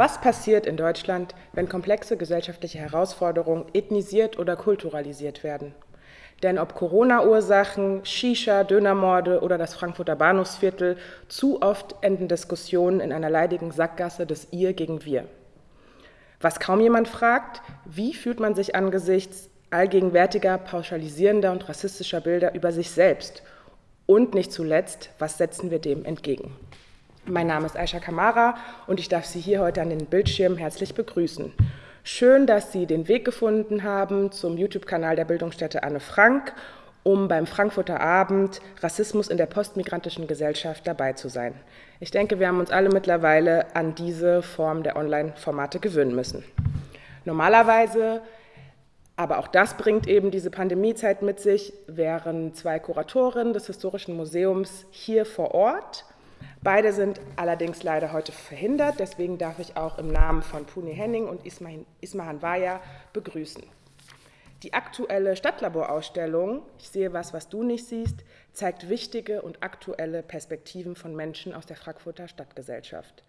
Was passiert in Deutschland, wenn komplexe gesellschaftliche Herausforderungen ethnisiert oder kulturalisiert werden? Denn ob Corona-Ursachen, Shisha, Dönermorde oder das Frankfurter Bahnhofsviertel, zu oft enden Diskussionen in einer leidigen Sackgasse des Ihr gegen Wir. Was kaum jemand fragt, wie fühlt man sich angesichts allgegenwärtiger, pauschalisierender und rassistischer Bilder über sich selbst? Und nicht zuletzt, was setzen wir dem entgegen? Mein Name ist Aisha Kamara und ich darf Sie hier heute an den Bildschirmen herzlich begrüßen. Schön, dass Sie den Weg gefunden haben zum YouTube-Kanal der Bildungsstätte Anne Frank, um beim Frankfurter Abend Rassismus in der postmigrantischen Gesellschaft dabei zu sein. Ich denke, wir haben uns alle mittlerweile an diese Form der Online-Formate gewöhnen müssen. Normalerweise, aber auch das bringt eben diese Pandemiezeit mit sich, wären zwei Kuratorinnen des Historischen Museums hier vor Ort Beide sind allerdings leider heute verhindert, deswegen darf ich auch im Namen von Puni Henning und Ismahan Waya begrüßen. Die aktuelle Stadtlaborausstellung, ich sehe was, was du nicht siehst, zeigt wichtige und aktuelle Perspektiven von Menschen aus der Frankfurter Stadtgesellschaft.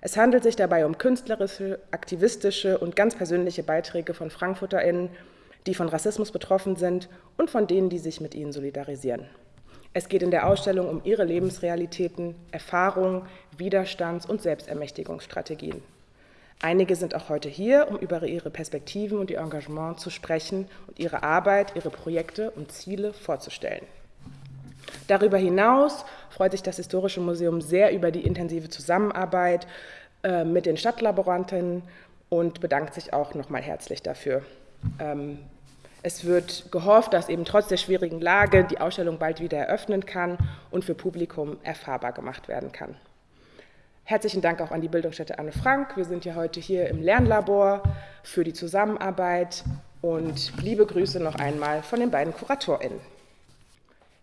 Es handelt sich dabei um künstlerische, aktivistische und ganz persönliche Beiträge von FrankfurterInnen, die von Rassismus betroffen sind und von denen, die sich mit ihnen solidarisieren. Es geht in der Ausstellung um ihre Lebensrealitäten, Erfahrungen, Widerstands- und Selbstermächtigungsstrategien. Einige sind auch heute hier, um über ihre Perspektiven und ihr Engagement zu sprechen und ihre Arbeit, ihre Projekte und Ziele vorzustellen. Darüber hinaus freut sich das Historische Museum sehr über die intensive Zusammenarbeit äh, mit den Stadtlaboranten und bedankt sich auch nochmal herzlich dafür. Ähm, es wird gehofft, dass eben trotz der schwierigen Lage die Ausstellung bald wieder eröffnen kann und für Publikum erfahrbar gemacht werden kann. Herzlichen Dank auch an die Bildungsstätte Anne Frank. Wir sind ja heute hier im Lernlabor für die Zusammenarbeit und liebe Grüße noch einmal von den beiden KuratorInnen.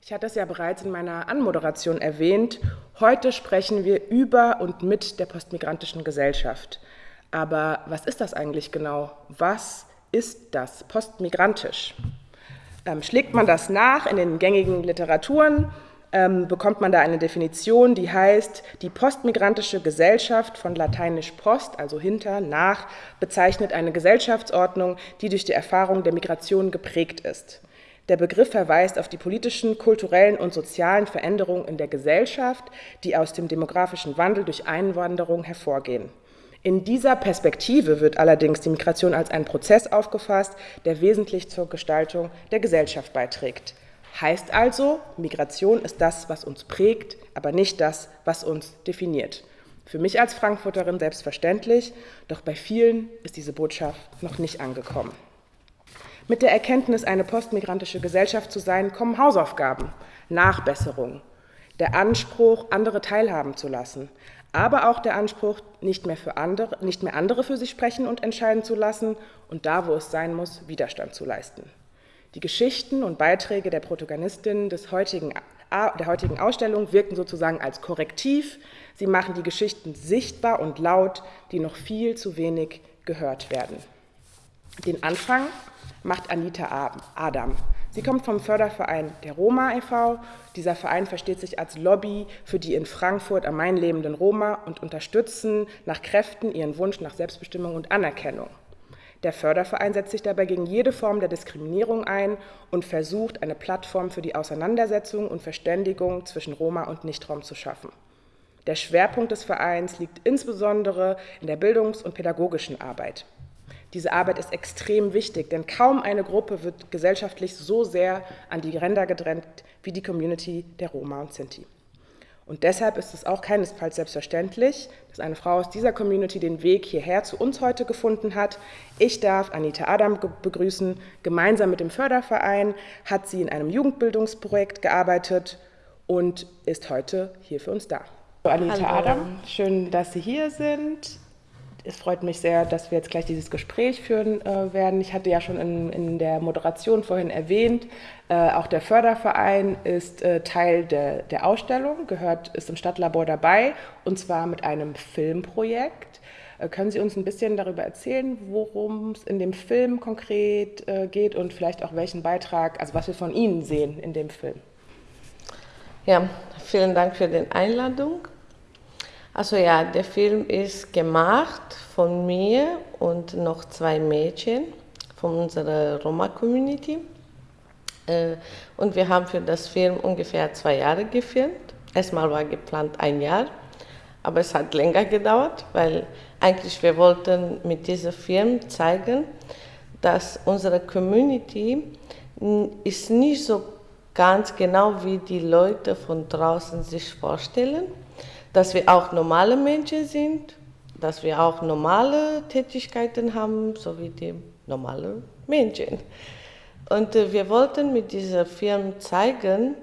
Ich hatte es ja bereits in meiner Anmoderation erwähnt. Heute sprechen wir über und mit der postmigrantischen Gesellschaft. Aber was ist das eigentlich genau? Was ist das postmigrantisch? Ähm, schlägt man das nach in den gängigen Literaturen, ähm, bekommt man da eine Definition, die heißt, die postmigrantische Gesellschaft von lateinisch post, also hinter, nach, bezeichnet eine Gesellschaftsordnung, die durch die Erfahrung der Migration geprägt ist. Der Begriff verweist auf die politischen, kulturellen und sozialen Veränderungen in der Gesellschaft, die aus dem demografischen Wandel durch Einwanderung hervorgehen. In dieser Perspektive wird allerdings die Migration als ein Prozess aufgefasst, der wesentlich zur Gestaltung der Gesellschaft beiträgt. Heißt also, Migration ist das, was uns prägt, aber nicht das, was uns definiert. Für mich als Frankfurterin selbstverständlich, doch bei vielen ist diese Botschaft noch nicht angekommen. Mit der Erkenntnis, eine postmigrantische Gesellschaft zu sein, kommen Hausaufgaben, Nachbesserungen, der Anspruch, andere teilhaben zu lassen, aber auch der Anspruch, nicht mehr, für andere, nicht mehr andere für sich sprechen und entscheiden zu lassen und da, wo es sein muss, Widerstand zu leisten. Die Geschichten und Beiträge der Protagonistinnen des heutigen, der heutigen Ausstellung wirken sozusagen als Korrektiv. Sie machen die Geschichten sichtbar und laut, die noch viel zu wenig gehört werden. Den Anfang macht Anita Adam. Sie kommt vom Förderverein der Roma e.V. Dieser Verein versteht sich als Lobby für die in Frankfurt am Main lebenden Roma und unterstützen nach Kräften ihren Wunsch nach Selbstbestimmung und Anerkennung. Der Förderverein setzt sich dabei gegen jede Form der Diskriminierung ein und versucht, eine Plattform für die Auseinandersetzung und Verständigung zwischen Roma und Nichtraum zu schaffen. Der Schwerpunkt des Vereins liegt insbesondere in der bildungs- und pädagogischen Arbeit. Diese Arbeit ist extrem wichtig, denn kaum eine Gruppe wird gesellschaftlich so sehr an die Ränder gedrängt wie die Community der Roma und Sinti. Und deshalb ist es auch keinesfalls selbstverständlich, dass eine Frau aus dieser Community den Weg hierher zu uns heute gefunden hat. Ich darf Anita Adam begrüßen. Gemeinsam mit dem Förderverein hat sie in einem Jugendbildungsprojekt gearbeitet und ist heute hier für uns da. Anita Hallo. Adam, schön, dass Sie hier sind es freut mich sehr, dass wir jetzt gleich dieses Gespräch führen äh, werden. Ich hatte ja schon in, in der Moderation vorhin erwähnt, äh, auch der Förderverein ist äh, Teil de, der Ausstellung, gehört, ist im Stadtlabor dabei und zwar mit einem Filmprojekt. Äh, können Sie uns ein bisschen darüber erzählen, worum es in dem Film konkret äh, geht und vielleicht auch welchen Beitrag, also was wir von Ihnen sehen in dem Film? Ja, vielen Dank für die Einladung. Also ja, der Film ist gemacht von mir und noch zwei Mädchen von unserer Roma-Community. Äh, und wir haben für das Film ungefähr zwei Jahre gefilmt. Erstmal war geplant ein Jahr, aber es hat länger gedauert, weil eigentlich wir wollten mit diesem Film zeigen, dass unsere Community ist nicht so ganz genau wie die Leute von draußen sich vorstellen, dass wir auch normale Menschen sind, dass wir auch normale Tätigkeiten haben, so wie die normalen Menschen. Und äh, wir wollten mit diesem Film zeigen,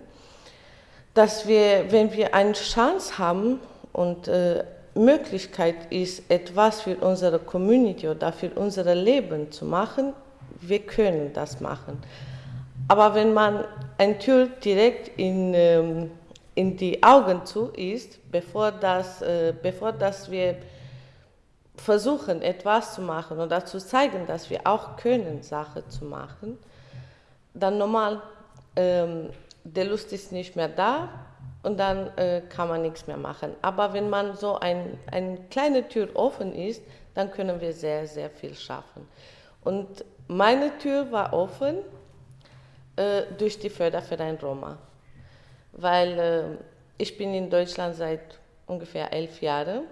dass wir, wenn wir eine Chance haben und äh, Möglichkeit ist, etwas für unsere Community oder für unser Leben zu machen, wir können das machen. Aber wenn man eine Tür direkt in, ähm, in die Augen zu ist, bevor, das, äh, bevor das wir versuchen, etwas zu machen oder zu zeigen, dass wir auch können, Sachen zu machen, dann normal, ähm, der Lust ist nicht mehr da und dann äh, kann man nichts mehr machen. Aber wenn man so ein, eine kleine Tür offen ist, dann können wir sehr, sehr viel schaffen. Und meine Tür war offen äh, durch die Förderverein Roma, weil äh, ich bin in Deutschland seit ungefähr elf Jahren.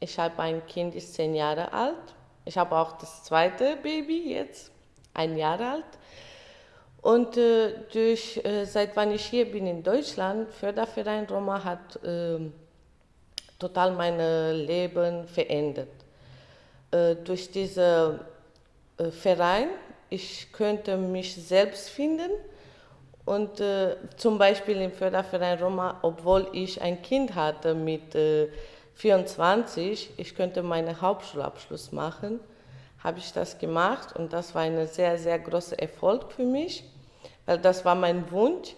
Ich habe ein Kind, ist zehn Jahre alt. Ich habe auch das zweite Baby jetzt, ein Jahr alt. Und äh, durch, äh, seit wann ich hier bin in Deutschland, Förderverein Roma hat äh, total mein Leben verändert. Äh, durch diesen äh, Verein, ich könnte mich selbst finden und äh, zum Beispiel im Förderverein Roma, obwohl ich ein Kind hatte mit 24, ich könnte meinen Hauptschulabschluss machen, habe ich das gemacht und das war ein sehr, sehr großer Erfolg für mich weil das war mein Wunsch.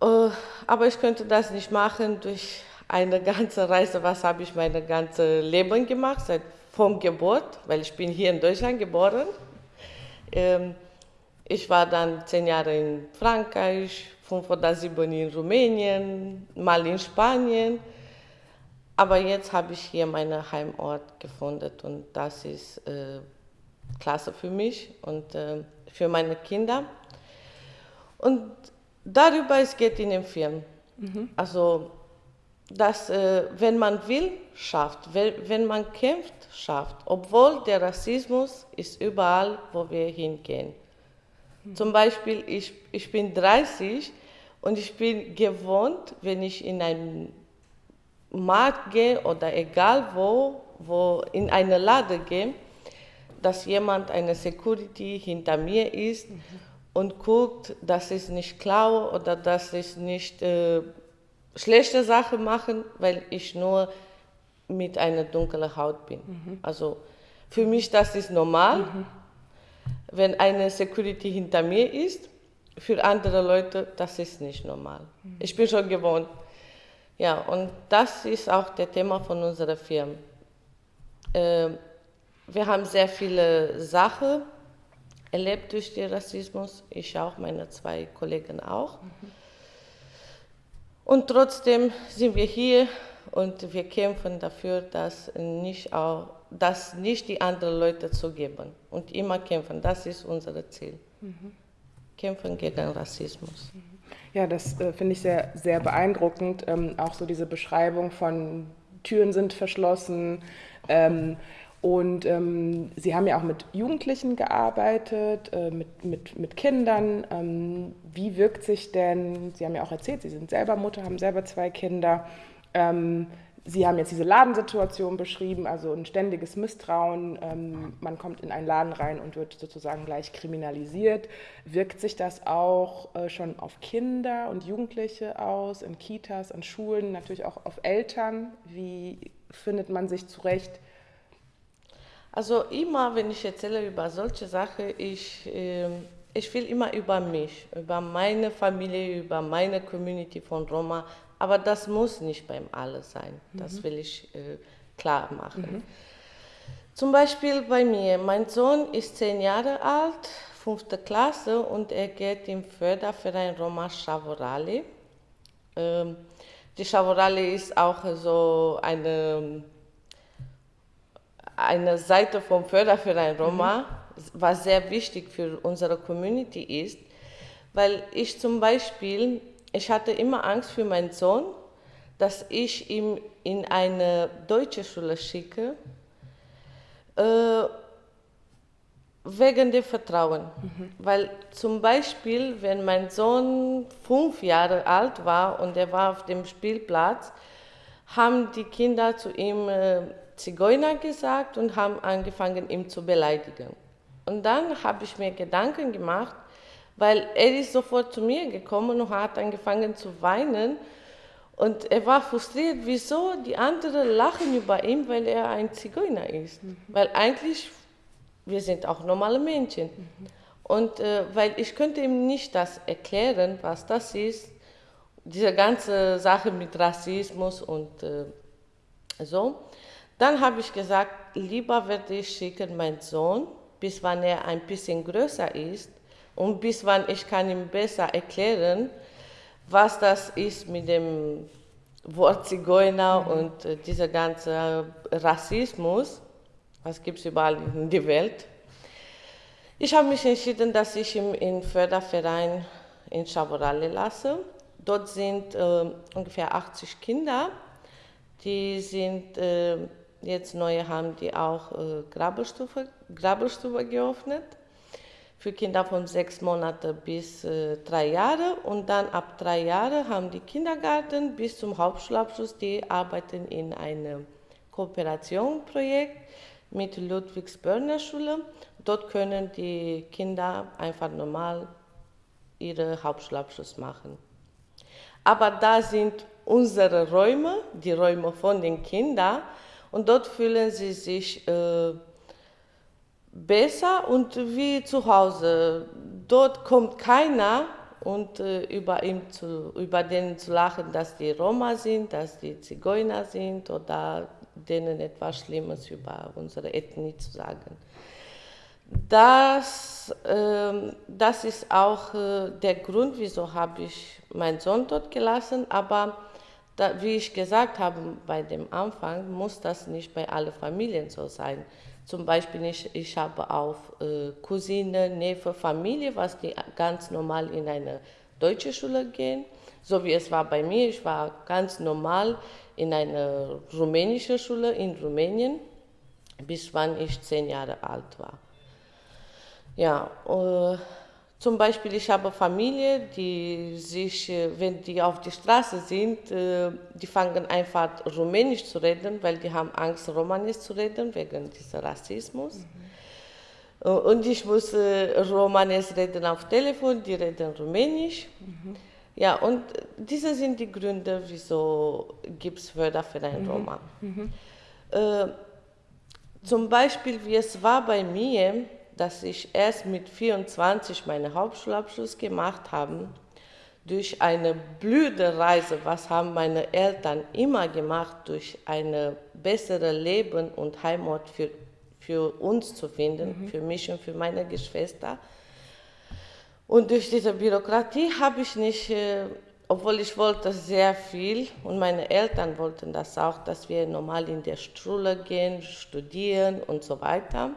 Äh, aber ich könnte das nicht machen durch eine ganze Reise. Was habe ich mein ganzes Leben gemacht, seit vom Geburt, weil ich bin hier in Deutschland geboren. Ähm, ich war dann zehn Jahre in Frankreich, fünf oder sieben in Rumänien, mal in Spanien. Aber jetzt habe ich hier meinen Heimort gefunden und das ist äh, klasse für mich und äh, für meine Kinder. Und darüber es geht in dem Film. Mhm. Also, dass äh, wenn man will, schafft, wenn, wenn man kämpft, schafft. Obwohl der Rassismus ist überall, wo wir hingehen. Mhm. Zum Beispiel, ich, ich bin 30 und ich bin gewohnt, wenn ich in einen Markt gehe oder egal wo, wo in eine Lade gehe, dass jemand, eine Security hinter mir ist mhm und guckt, dass ich nicht klaue oder dass ich nicht äh, schlechte Sachen mache, weil ich nur mit einer dunklen Haut bin. Mhm. Also für mich das ist normal, mhm. Wenn eine Security hinter mir ist. Für andere Leute das ist nicht normal. Mhm. Ich bin schon gewohnt. Ja, und das ist auch das Thema von unserer Firma. Äh, wir haben sehr viele Sachen erlebt durch den Rassismus, ich auch, meine zwei Kollegen auch. Mhm. Und trotzdem sind wir hier und wir kämpfen dafür, dass nicht, auch, dass nicht die anderen Leute zugeben und immer kämpfen. Das ist unser Ziel. Mhm. Kämpfen gegen Rassismus. Mhm. Ja, das äh, finde ich sehr, sehr beeindruckend. Ähm, auch so diese Beschreibung von Türen sind verschlossen. Ähm, und ähm, Sie haben ja auch mit Jugendlichen gearbeitet, äh, mit, mit, mit Kindern. Ähm, wie wirkt sich denn, Sie haben ja auch erzählt, Sie sind selber Mutter, haben selber zwei Kinder. Ähm, Sie haben jetzt diese Ladensituation beschrieben, also ein ständiges Misstrauen. Ähm, man kommt in einen Laden rein und wird sozusagen gleich kriminalisiert. Wirkt sich das auch äh, schon auf Kinder und Jugendliche aus, in Kitas, an Schulen, natürlich auch auf Eltern? Wie findet man sich zurecht? Also immer, wenn ich erzähle über solche Sachen, ich, äh, ich will immer über mich, über meine Familie, über meine Community von Roma, aber das muss nicht beim Alle sein. Das mhm. will ich äh, klar machen. Mhm. Zum Beispiel bei mir, mein Sohn ist zehn Jahre alt, fünfte Klasse und er geht im Förderverein Roma Chavorale. Ähm, Die Chavorale ist auch so eine, eine Seite vom Förderverein Roma, mhm. was sehr wichtig für unsere Community ist, weil ich zum Beispiel, ich hatte immer Angst für meinen Sohn, dass ich ihn in eine deutsche Schule schicke, äh, wegen dem Vertrauen. Mhm. Weil zum Beispiel, wenn mein Sohn fünf Jahre alt war und er war auf dem Spielplatz, haben die Kinder zu ihm äh, Zigeuner gesagt und haben angefangen, ihn zu beleidigen. Und dann habe ich mir Gedanken gemacht, weil er ist sofort zu mir gekommen und hat angefangen zu weinen. Und er war frustriert, wieso die anderen lachen über ihn, weil er ein Zigeuner ist. Mhm. Weil eigentlich wir sind auch normale Menschen. Mhm. Und äh, weil ich könnte ihm nicht das erklären, was das ist, diese ganze Sache mit Rassismus und äh, so. Dann habe ich gesagt, lieber werde ich schicken meinen Sohn, bis wann er ein bisschen größer ist und bis wann ich kann ihm besser erklären, was das ist mit dem Wort Zigeuner mhm. und äh, dieser ganze Rassismus was gibt es überall in der Welt. Ich habe mich entschieden, dass ich ihn im Förderverein in Chavorale lasse. Dort sind äh, ungefähr 80 Kinder. Die sind äh, jetzt neu haben die auch äh, Grabelstufe, Grabelstufe geöffnet für Kinder von sechs Monaten bis äh, drei Jahre und dann ab drei Jahre haben die Kindergarten bis zum Hauptschulabschluss, die arbeiten in einem Kooperationsprojekt mit Ludwigsbörner Schule. Dort können die Kinder einfach normal ihren Hauptschulabschluss machen. Aber da sind unsere Räume, die Räume von den Kindern, und dort fühlen sie sich äh, besser und wie zu Hause. Dort kommt keiner und äh, über, ihn zu, über den zu lachen, dass die Roma sind, dass die Zigeuner sind oder denen etwas Schlimmes über unsere Ethnie zu sagen. Das, äh, das ist auch äh, der Grund, wieso habe ich meinen Sohn dort gelassen. Aber da, wie ich gesagt habe bei dem Anfang, muss das nicht bei allen Familien so sein. Zum Beispiel, ich, ich habe auch äh, Cousine, Neffe, Familie, was die ganz normal in eine deutsche Schule gehen. So wie es war bei mir, ich war ganz normal in einer rumänischen Schule in Rumänien, bis wann ich zehn Jahre alt war. Ja, äh, zum Beispiel, ich habe Familie, die sich, äh, wenn die auf der Straße sind, äh, die fangen einfach Rumänisch zu reden, weil die haben Angst, Romanisch zu reden, wegen dieses Rassismus. Mhm. Und ich muss Romanisch reden auf Telefon, die reden Rumänisch. Mhm. Ja, und diese sind die Gründe, wieso gibt es Förderverein mhm. Roma. Mhm. Äh, zum Beispiel, wie es war bei mir, dass ich erst mit 24 meinen Hauptschulabschluss gemacht habe, durch eine blühende Reise, was haben meine Eltern immer gemacht, durch ein besseres Leben und Heimat für, für uns zu finden, mhm. für mich und für meine Geschwister und durch diese Bürokratie habe ich nicht, äh, obwohl ich wollte sehr viel und meine Eltern wollten das auch, dass wir normal in der Schule gehen, studieren und so weiter.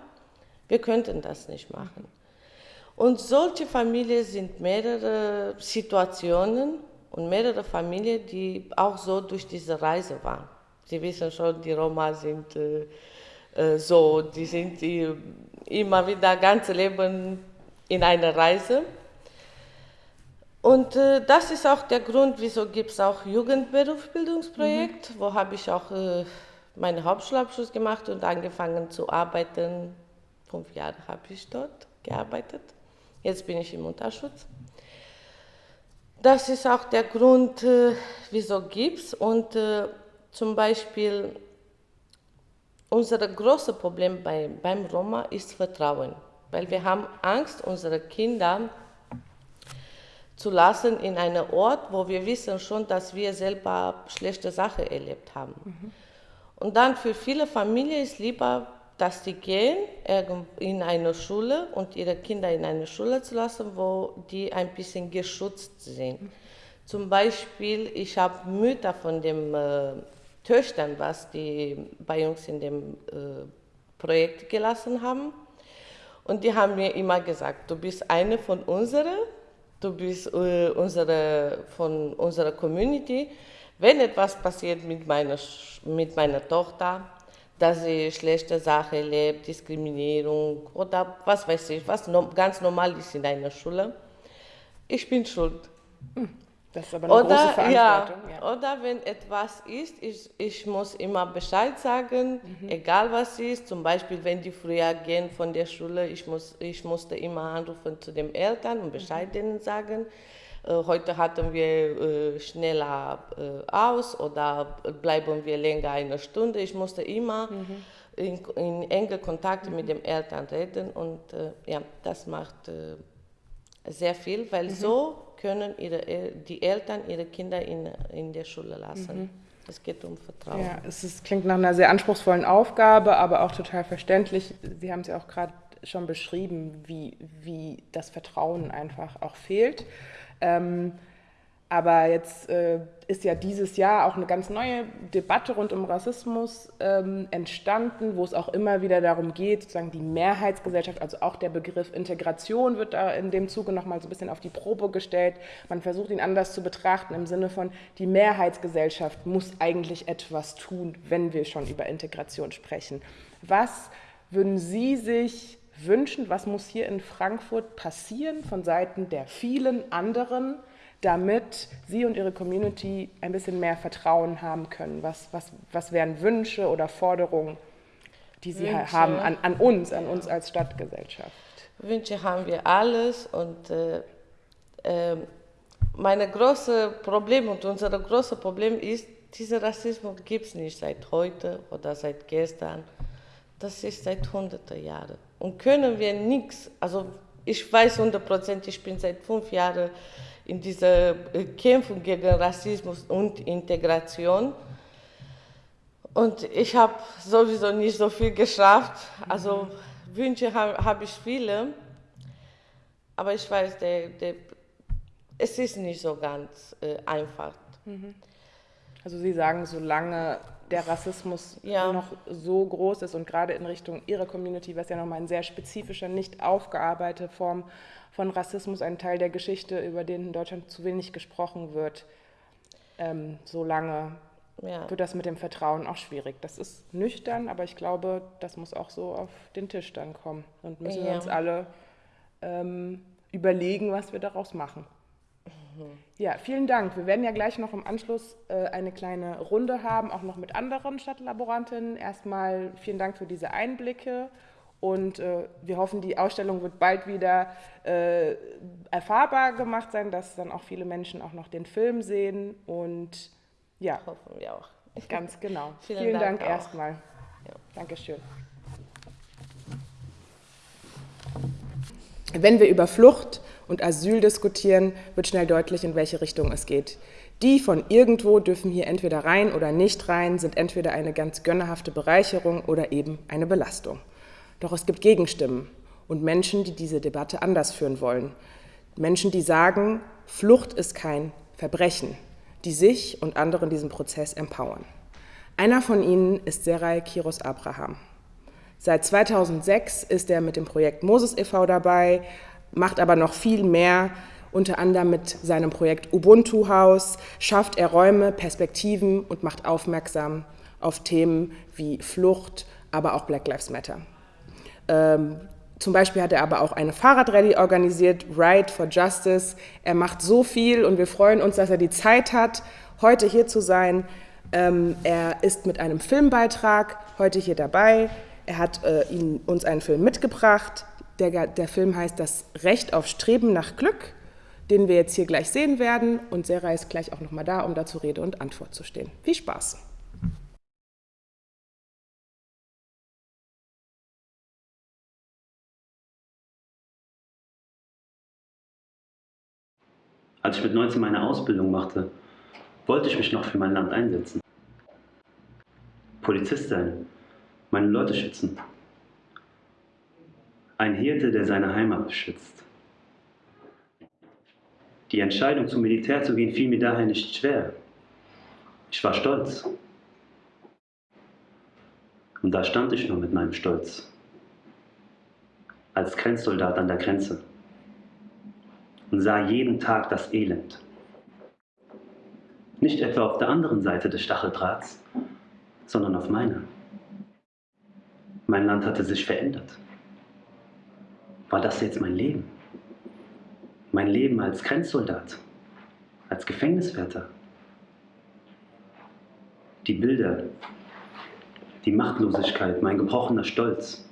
Wir könnten das nicht machen. Und solche Familien sind mehrere Situationen und mehrere Familien, die auch so durch diese Reise waren. Sie wissen schon, die Roma sind äh, so, die sind die immer wieder ganze Leben in einer Reise. Und äh, das ist auch der Grund, wieso gibt es auch Jugendberufsbildungsprojekt, mhm. wo habe ich auch äh, meinen Hauptschulabschluss gemacht und angefangen zu arbeiten. Fünf Jahre habe ich dort gearbeitet. Jetzt bin ich im Unterschutz. Das ist auch der Grund, äh, wieso gibt es. Und äh, zum Beispiel unser großes Problem bei, beim Roma ist Vertrauen. Weil wir haben Angst, unsere Kinder zu lassen in einem Ort, wo wir wissen schon, dass wir selber schlechte Sachen erlebt haben. Mhm. Und dann für viele Familien ist lieber, dass die gehen in eine Schule und ihre Kinder in eine Schule zu lassen, wo die ein bisschen geschützt sind. Zum Beispiel, ich habe Mütter von den äh, Töchtern, was die bei uns in dem äh, Projekt gelassen haben. Und die haben mir immer gesagt, du bist eine von unseren, du bist äh, unsere, von unserer Community. Wenn etwas passiert mit meiner, mit meiner Tochter, dass sie schlechte Sachen erlebt, Diskriminierung oder was weiß ich, was no, ganz normal ist in einer Schule, ich bin schuld. Hm. Das ist aber eine oder, große Verantwortung. Ja, ja. Oder wenn etwas ist, ich, ich muss immer Bescheid sagen, mhm. egal was ist. Zum Beispiel, wenn die früher gehen von der Schule, ich, muss, ich musste immer anrufen zu den Eltern und Bescheid mhm. denen sagen. Äh, heute hatten wir äh, schneller äh, aus oder bleiben wir länger eine Stunde. Ich musste immer mhm. in, in enge Kontakt mit den Eltern reden und ja, das macht sehr viel, weil mhm. so können ihre, die Eltern ihre Kinder in, in der Schule lassen. Mhm. Es geht um Vertrauen. Ja, es ist, klingt nach einer sehr anspruchsvollen Aufgabe, aber auch total verständlich. Sie haben es ja auch gerade schon beschrieben, wie, wie das Vertrauen einfach auch fehlt. Ähm, aber jetzt äh, ist ja dieses Jahr auch eine ganz neue Debatte rund um Rassismus ähm, entstanden, wo es auch immer wieder darum geht, sozusagen die Mehrheitsgesellschaft, also auch der Begriff Integration wird da in dem Zuge nochmal so ein bisschen auf die Probe gestellt. Man versucht ihn anders zu betrachten im Sinne von, die Mehrheitsgesellschaft muss eigentlich etwas tun, wenn wir schon über Integration sprechen. Was würden Sie sich wünschen, was muss hier in Frankfurt passieren von Seiten der vielen anderen? damit Sie und Ihre Community ein bisschen mehr Vertrauen haben können? Was, was, was wären Wünsche oder Forderungen, die Sie Wünsche. haben an, an uns, an uns als Stadtgesellschaft? Wünsche haben wir alles und äh, äh, mein großes Problem und unser großes Problem ist, dieser Rassismus gibt es nicht seit heute oder seit gestern. Das ist seit hunderten Jahren. Und können wir nichts, also ich weiß hundertprozentig, ich bin seit fünf Jahren in dieser äh, Kämpfung gegen Rassismus und Integration. Und ich habe sowieso nicht so viel geschafft. Also. Wünsche habe hab ich viele, aber ich weiß, der, der, es ist nicht so ganz äh, einfach. Mhm. Also Sie sagen, solange der Rassismus ja. noch so groß ist und gerade in Richtung Ihrer Community, was ja nochmal eine sehr spezifische, nicht aufgearbeitete Form von Rassismus, ein Teil der Geschichte, über den in Deutschland zu wenig gesprochen wird, ähm, solange ja. wird das mit dem Vertrauen auch schwierig. Das ist nüchtern, aber ich glaube, das muss auch so auf den Tisch dann kommen und müssen ja. wir uns alle ähm, überlegen, was wir daraus machen. Ja, vielen Dank. Wir werden ja gleich noch im Anschluss äh, eine kleine Runde haben, auch noch mit anderen Stadtlaborantinnen. Erstmal vielen Dank für diese Einblicke und äh, wir hoffen, die Ausstellung wird bald wieder äh, erfahrbar gemacht sein, dass dann auch viele Menschen auch noch den Film sehen und ja. Hoffen wir auch. Ganz genau. vielen, vielen, Dank, Dank erstmal. Ja. Dankeschön. Wenn wir über Flucht und Asyl diskutieren, wird schnell deutlich, in welche Richtung es geht. Die von irgendwo dürfen hier entweder rein oder nicht rein, sind entweder eine ganz gönnerhafte Bereicherung oder eben eine Belastung. Doch es gibt Gegenstimmen und Menschen, die diese Debatte anders führen wollen. Menschen, die sagen, Flucht ist kein Verbrechen, die sich und andere in diesem Prozess empowern. Einer von ihnen ist Serai Kiros Abraham. Seit 2006 ist er mit dem Projekt Moses e.V. dabei, macht aber noch viel mehr. Unter anderem mit seinem Projekt Ubuntu Haus schafft er Räume, Perspektiven und macht aufmerksam auf Themen wie Flucht, aber auch Black Lives Matter. Ähm, zum Beispiel hat er aber auch eine Fahrradrallye organisiert, Ride for Justice. Er macht so viel und wir freuen uns, dass er die Zeit hat, heute hier zu sein. Ähm, er ist mit einem Filmbeitrag heute hier dabei. Er hat äh, ihn, uns einen Film mitgebracht. Der, der Film heißt Das Recht auf Streben nach Glück, den wir jetzt hier gleich sehen werden. Und Sarah ist gleich auch nochmal da, um dazu Rede und Antwort zu stehen. Viel Spaß! Als ich mit 19 meine Ausbildung machte, wollte ich mich noch für mein Land einsetzen. Polizist sein, meine Leute schützen. Ein Hirte, der seine Heimat beschützt. Die Entscheidung zum Militär zu gehen fiel mir daher nicht schwer. Ich war stolz. Und da stand ich nur mit meinem Stolz. Als Grenzsoldat an der Grenze. Und sah jeden Tag das Elend. Nicht etwa auf der anderen Seite des Stacheldrahts, sondern auf meiner. Mein Land hatte sich verändert. War das jetzt mein Leben? Mein Leben als Grenzsoldat, als Gefängniswärter? Die Bilder, die Machtlosigkeit, mein gebrochener Stolz,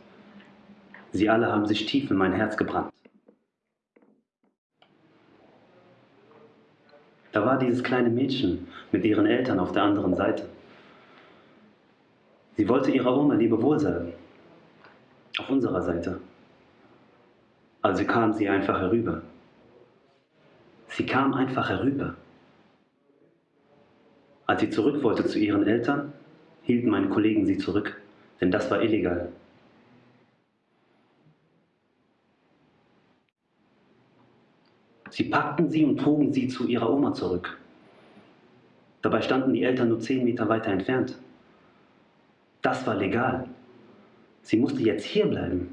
sie alle haben sich tief in mein Herz gebrannt. Da war dieses kleine Mädchen mit ihren Eltern auf der anderen Seite. Sie wollte ihrer Oma Lebewohl sagen. Auf unserer Seite. Also kam sie einfach herüber. Sie kam einfach herüber. Als sie zurück wollte zu ihren Eltern, hielten meine Kollegen sie zurück, denn das war illegal. Sie packten sie und trugen sie zu ihrer Oma zurück. Dabei standen die Eltern nur zehn Meter weiter entfernt. Das war legal. Sie musste jetzt hier bleiben.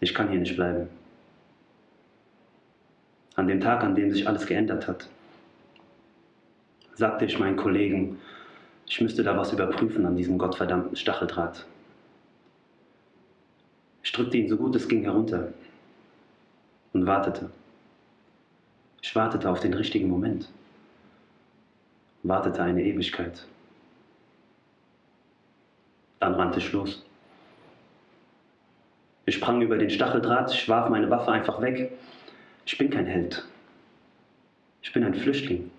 Ich kann hier nicht bleiben. An dem Tag, an dem sich alles geändert hat, sagte ich meinen Kollegen, ich müsste da was überprüfen an diesem gottverdammten Stacheldraht. Ich drückte ihn so gut es ging herunter und wartete. Ich wartete auf den richtigen Moment. Wartete eine Ewigkeit. Dann rannte ich los. Ich sprang über den Stacheldraht, ich warf meine Waffe einfach weg. Ich bin kein Held. Ich bin ein Flüchtling.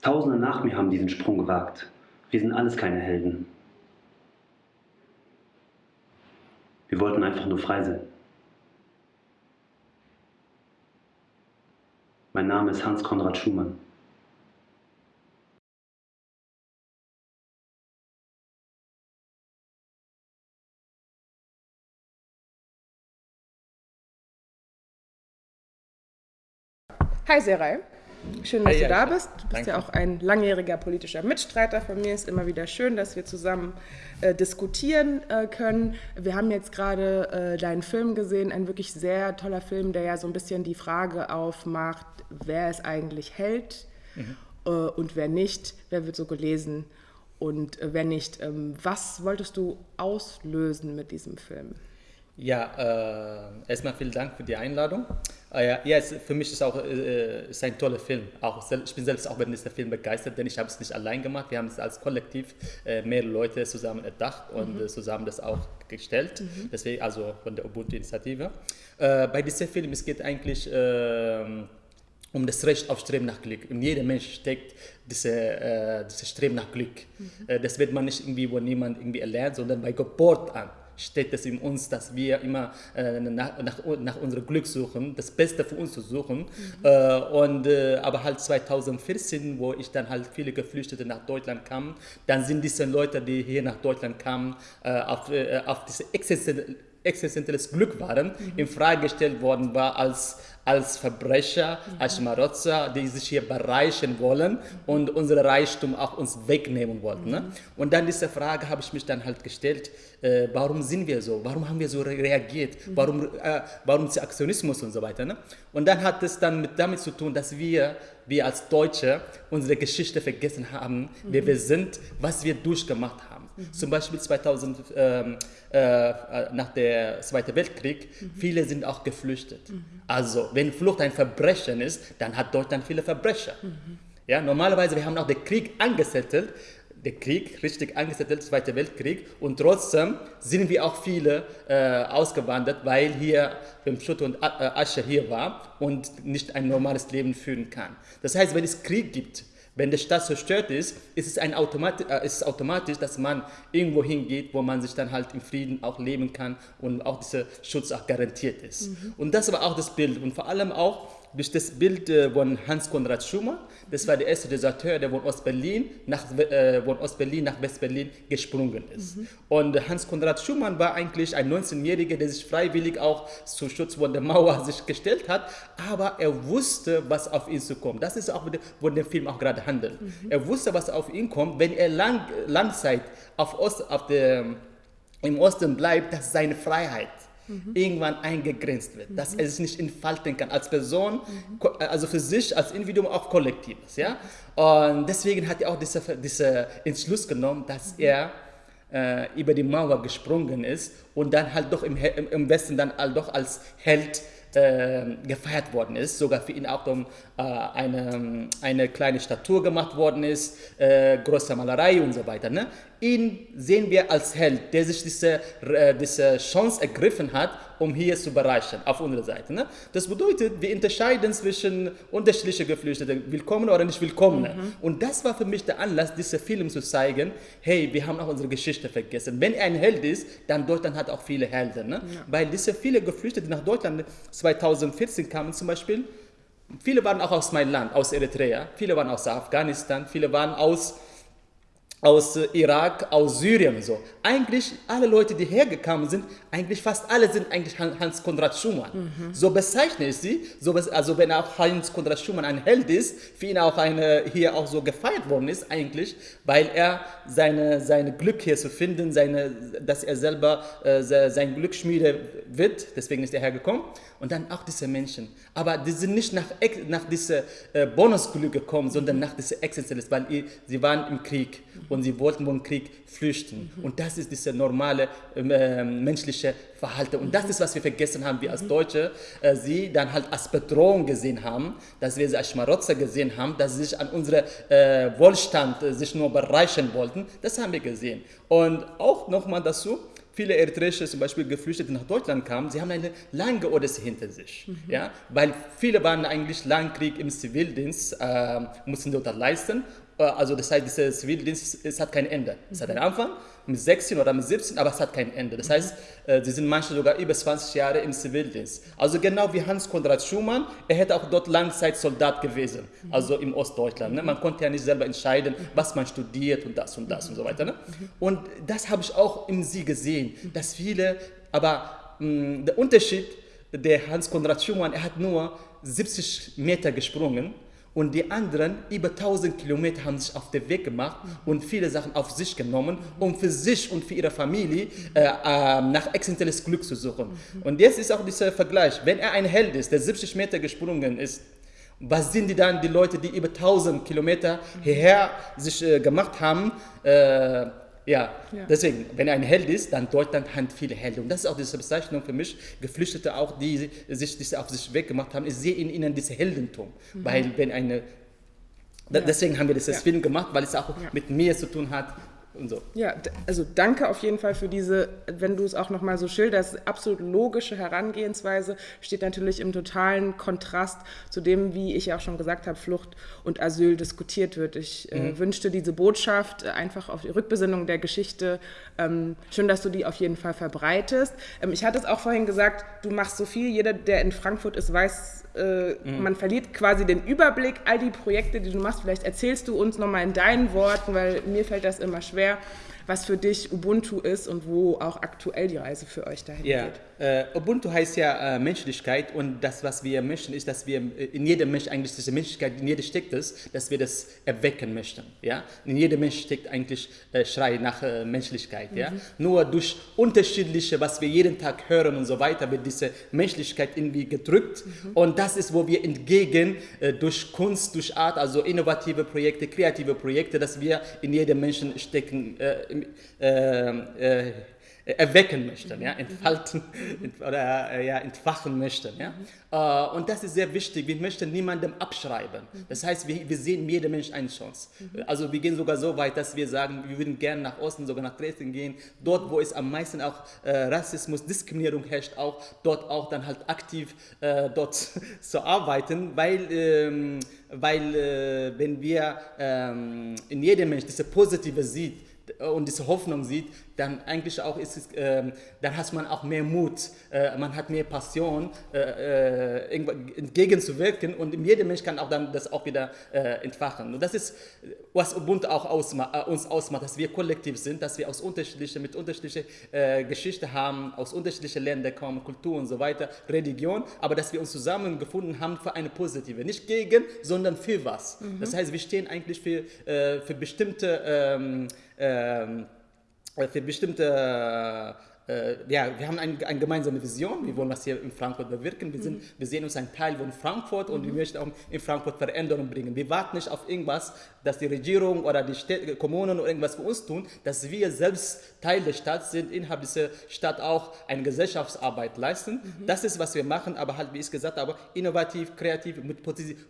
Tausende nach mir haben diesen Sprung gewagt. Wir sind alles keine Helden. Wir wollten einfach nur frei sein. Mein Name ist Hans Konrad Schumann. Hi Seray, schön, dass Hi, du da bist. Du bist Danke. ja auch ein langjähriger politischer Mitstreiter von mir. Ist immer wieder schön, dass wir zusammen äh, diskutieren äh, können. Wir haben jetzt gerade äh, deinen Film gesehen, ein wirklich sehr toller Film, der ja so ein bisschen die Frage aufmacht, wer es eigentlich hält Mhm. äh, und wer nicht, wer wird so gelesen und äh, wer nicht. Ähm, was wolltest du auslösen mit diesem Film? Ja, äh, erstmal vielen Dank für die Einladung. Äh, ja, es, für mich ist auch äh, ist ein toller Film. Auch, ich bin selbst auch über diesen Film begeistert, denn ich habe es nicht allein gemacht. Wir haben es als Kollektiv äh, mehrere Leute zusammen erdacht und äh, zusammen das auch gestellt. Deswegen also von der Ubuntu-Initiative. Äh, bei diesem Film es geht eigentlich ähm, um das Recht auf Streben nach Glück. In jedem Mensch steckt diese, äh, dieses Streben nach Glück. Äh, das wird man nicht irgendwie, wo niemand irgendwie erlernt, sondern bei Geburt an steht es in uns, dass wir immer äh, nach, nach, nach unserem Glück suchen, das Beste für uns zu suchen. Äh, und, äh, aber halt 2014, wo ich dann halt viele Geflüchtete nach Deutschland kamen, dann sind diese Leute, die hier nach Deutschland kamen, äh, auf, äh, auf diese existenzielle existenzielles Glück waren, in Frage gestellt worden war als, als Verbrecher, als Schmarotzer, die sich hier bereichern wollen und unser Reichtum auch uns wegnehmen wollten. Ne? Und dann diese Frage habe ich mich dann halt gestellt, äh, warum sind wir so? Warum haben wir so re- reagiert? Warum, äh, warum ist Aktionismus und so weiter? Ne? Und dann hat es dann mit damit zu tun, dass wir, wir als Deutsche unsere Geschichte vergessen haben, wer wir sind, was wir durchgemacht haben. Zum Beispiel 2000, ähm, äh, nach der Zweiten Weltkrieg, viele sind auch geflüchtet. Also, wenn Flucht ein Verbrechen ist, dann hat Deutschland viele Verbrecher. Ja, normalerweise, wir haben auch den Krieg angesettelt, der Krieg, richtig angesettelt, Zweiter Weltkrieg, und trotzdem sind wir auch viele äh, ausgewandert, weil hier beim Schutt und äh, Asche hier war und nicht ein normales Leben führen kann. Das heißt, wenn es Krieg gibt, wenn die Stadt zerstört ist, ist es, ein Automati äh, ist es automatisch, dass man irgendwo hingeht, wo man sich dann halt im Frieden auch leben kann und auch dieser Schutz auch garantiert ist. Und das war auch das Bild. Und vor allem auch, durch das Bild äh, von Hans Konrad Schumann. Das war der erste Deserteur, der von Ostberlin nach, äh, von Ostberlin nach Westberlin gesprungen ist. Mhm. Und Hans Konrad Schumann war eigentlich ein 19-Jähriger, der sich freiwillig auch zum Schutz von der Mauer sich gestellt hat, aber er wusste, was auf ihn zukommt. Das ist auch, wo der Film auch gerade handelt. Mhm. Er wusste, was auf ihn kommt, wenn er lang, Langzeit auf Ost, auf der, im Osten bleibt, das ist seine Freiheit mhm. irgendwann eingegrenzt wird, mhm. dass er sich nicht entfalten kann als Person, mhm. also für sich als Individuum, auch kollektives. Ja? Und deswegen hat er auch diesen diese Entschluss genommen, dass mhm. er äh, über die Mauer gesprungen ist und dann halt doch im, im Westen dann halt doch als Held äh, gefeiert worden ist, sogar für ihn auch um, äh, eine, eine kleine Statue gemacht worden ist, äh, große Malerei und so weiter. Ne? Ihn sehen wir als Held, der sich diese, äh, diese Chance ergriffen hat, um hier zu bereichern, auf unserer Seite. Ne? Das bedeutet, wir unterscheiden zwischen unterschiedlichen Geflüchteten, willkommen oder nicht willkommen. Mhm. Und das war für mich der Anlass, diesen Film zu zeigen, hey, wir haben auch unsere Geschichte vergessen. Wenn er ein Held ist, dann Deutschland hat auch viele Helden. Ne? Ja. Weil diese viele Geflüchtete nach Deutschland 2014 kamen zum Beispiel, viele waren auch aus meinem Land, aus Eritrea, viele waren aus Afghanistan, viele waren aus aus Irak, aus Syrien so. Eigentlich alle Leute, die hergekommen sind, eigentlich fast alle sind eigentlich Hans Konrad Schumann. Mhm. So bezeichne ich sie. So, also wenn auch Hans Konrad Schumann ein Held ist, für ihn auch eine, hier auch so gefeiert worden ist eigentlich, weil er seine, seine Glück hier zu finden, seine, dass er selber äh, sein Glück schmiede wird, deswegen ist er hergekommen. Und dann auch diese Menschen. Aber die sind nicht nach, nach diesem äh, Bonusglück gekommen, sondern nach dieser Existenz, weil sie waren im Krieg und sie wollten vom Krieg flüchten. Und das ist dieses normale äh, menschliche Verhalten. Und das ist, was wir vergessen haben, wir als Deutsche, äh, sie dann halt als Bedrohung gesehen haben, dass wir sie als Schmarotzer gesehen haben, dass sie sich an unserem äh, Wohlstand äh, sich nur bereichern wollten. Das haben wir gesehen. Und auch nochmal dazu, viele eritreische zum Beispiel Geflüchtete nach Deutschland kamen, sie haben eine lange Odyssee hinter sich. Mhm. Ja? Weil viele waren eigentlich lang Krieg im Zivildienst, äh, mussten dort leisten äh, also das heißt, dieser Zivildienst es hat kein Ende. Es hat einen Anfang mit 16 oder mit 17, aber es hat kein Ende. Das heißt, äh, sie sind manche sogar über 20 Jahre im Zivildienst. Also genau wie Hans Konrad Schumann, er hätte auch dort Langzeitsoldat gewesen, also im Ostdeutschland. Ne? Man konnte ja nicht selber entscheiden, was man studiert und das und das und so weiter. Ne? Und das habe ich auch in sie gesehen, dass viele, aber mh, der Unterschied, der Hans Konrad Schumann, er hat nur 70 Meter gesprungen und die anderen, über 1000 Kilometer, haben sich auf den Weg gemacht und viele Sachen auf sich genommen, um für sich und für ihre Familie äh, äh, nach existenzielles Glück zu suchen. Und jetzt ist auch dieser Vergleich. Wenn er ein Held ist, der 70 Meter gesprungen ist, was sind die dann, die Leute, die über 1000 Kilometer hierher sich äh, gemacht haben, äh, ja, ja, deswegen, wenn ein Held ist, dann Deutschland hat viele Helden. Und das ist auch diese Bezeichnung für mich, Geflüchtete auch, die sich diese auf sich weggemacht haben. Ich sehe in ihnen dieses Heldentum. Mhm. Weil wenn eine, ja. deswegen haben wir dieses ja. Film gemacht, weil es auch mit mir zu tun hat, und so. Ja, also danke auf jeden Fall für diese, wenn du es auch nochmal so schilderst, absolut logische Herangehensweise, steht natürlich im totalen Kontrast zu dem, wie ich ja auch schon gesagt habe, Flucht und Asyl diskutiert wird. Ich äh, mhm. äh, wünschte diese Botschaft einfach auf die Rückbesinnung der Geschichte. Ähm, schön, dass du die auf jeden Fall verbreitest. Ähm, ich hatte es auch vorhin gesagt, du machst so viel. Jeder, der in Frankfurt ist, weiß, äh, mhm. man verliert quasi den Überblick, all die Projekte, die du machst. Vielleicht erzählst du uns nochmal in deinen Worten, weil mir fällt das immer schwer was für dich Ubuntu ist und wo auch aktuell die Reise für euch dahin ja. geht. Äh, Ubuntu heißt ja äh, Menschlichkeit und das, was wir möchten, ist, dass wir äh, in jedem Mensch eigentlich diese Menschlichkeit, in jedem steckt es, dass wir das erwecken möchten. Ja? In jedem Mensch steckt eigentlich äh, Schrei nach äh, Menschlichkeit. Mhm. Ja? Nur durch unterschiedliche, was wir jeden Tag hören und so weiter, wird diese Menschlichkeit irgendwie gedrückt mhm. und das ist, wo wir entgegen äh, durch Kunst, durch Art, also innovative Projekte, kreative Projekte, dass wir in jedem Menschen stecken, erwecken möchten, ja, entfalten oder äh, ja, entfachen möchten. Ja. Äh, und das ist sehr wichtig. Wir möchten niemandem abschreiben. Das heißt, wir, wir sehen jedem Mensch eine Chance. Also wir gehen sogar so weit, dass wir sagen, wir würden gerne nach Osten, sogar nach Dresden gehen. Dort, wo es am meisten auch äh, Rassismus, Diskriminierung herrscht, auch dort auch dann halt aktiv äh, dort zu arbeiten, weil, ähm, weil äh, wenn wir ähm, in jedem Mensch diese positive sieht, äh, und diese Hoffnung sieht, dann eigentlich auch ist es, äh, dann hat man auch mehr Mut, äh, man hat mehr Passion, äh, äh entgegenzuwirken und jeder Mensch kann auch dann das auch wieder äh, entfachen. Und das ist, was Ubuntu auch ausma äh, uns ausmacht, dass wir kollektiv sind, dass wir aus unterschiedlichen, mit unterschiedlicher Geschichte haben, aus unterschiedlichen Ländern kommen, Kultur und so weiter, Religion, aber dass wir uns zusammengefunden haben für eine positive, nicht gegen, sondern für was. Mhm. Das heißt, wir stehen eigentlich für, für bestimmte ähm, für bestimmte äh, ja, wir haben ein, eine gemeinsame Vision, wir wollen das hier in Frankfurt bewirken, wir, sind, mhm. wir sehen uns ein Teil von Frankfurt und mhm. wir möchten auch in Frankfurt Veränderungen bringen. Wir warten nicht auf irgendwas, dass die Regierung oder die Städte, Kommunen oder irgendwas für uns tun, dass wir selbst Teil der Stadt sind, innerhalb dieser Stadt auch eine Gesellschaftsarbeit leisten. Mhm. Das ist, was wir machen, aber halt, wie ich gesagt habe, innovativ, kreativ, mit,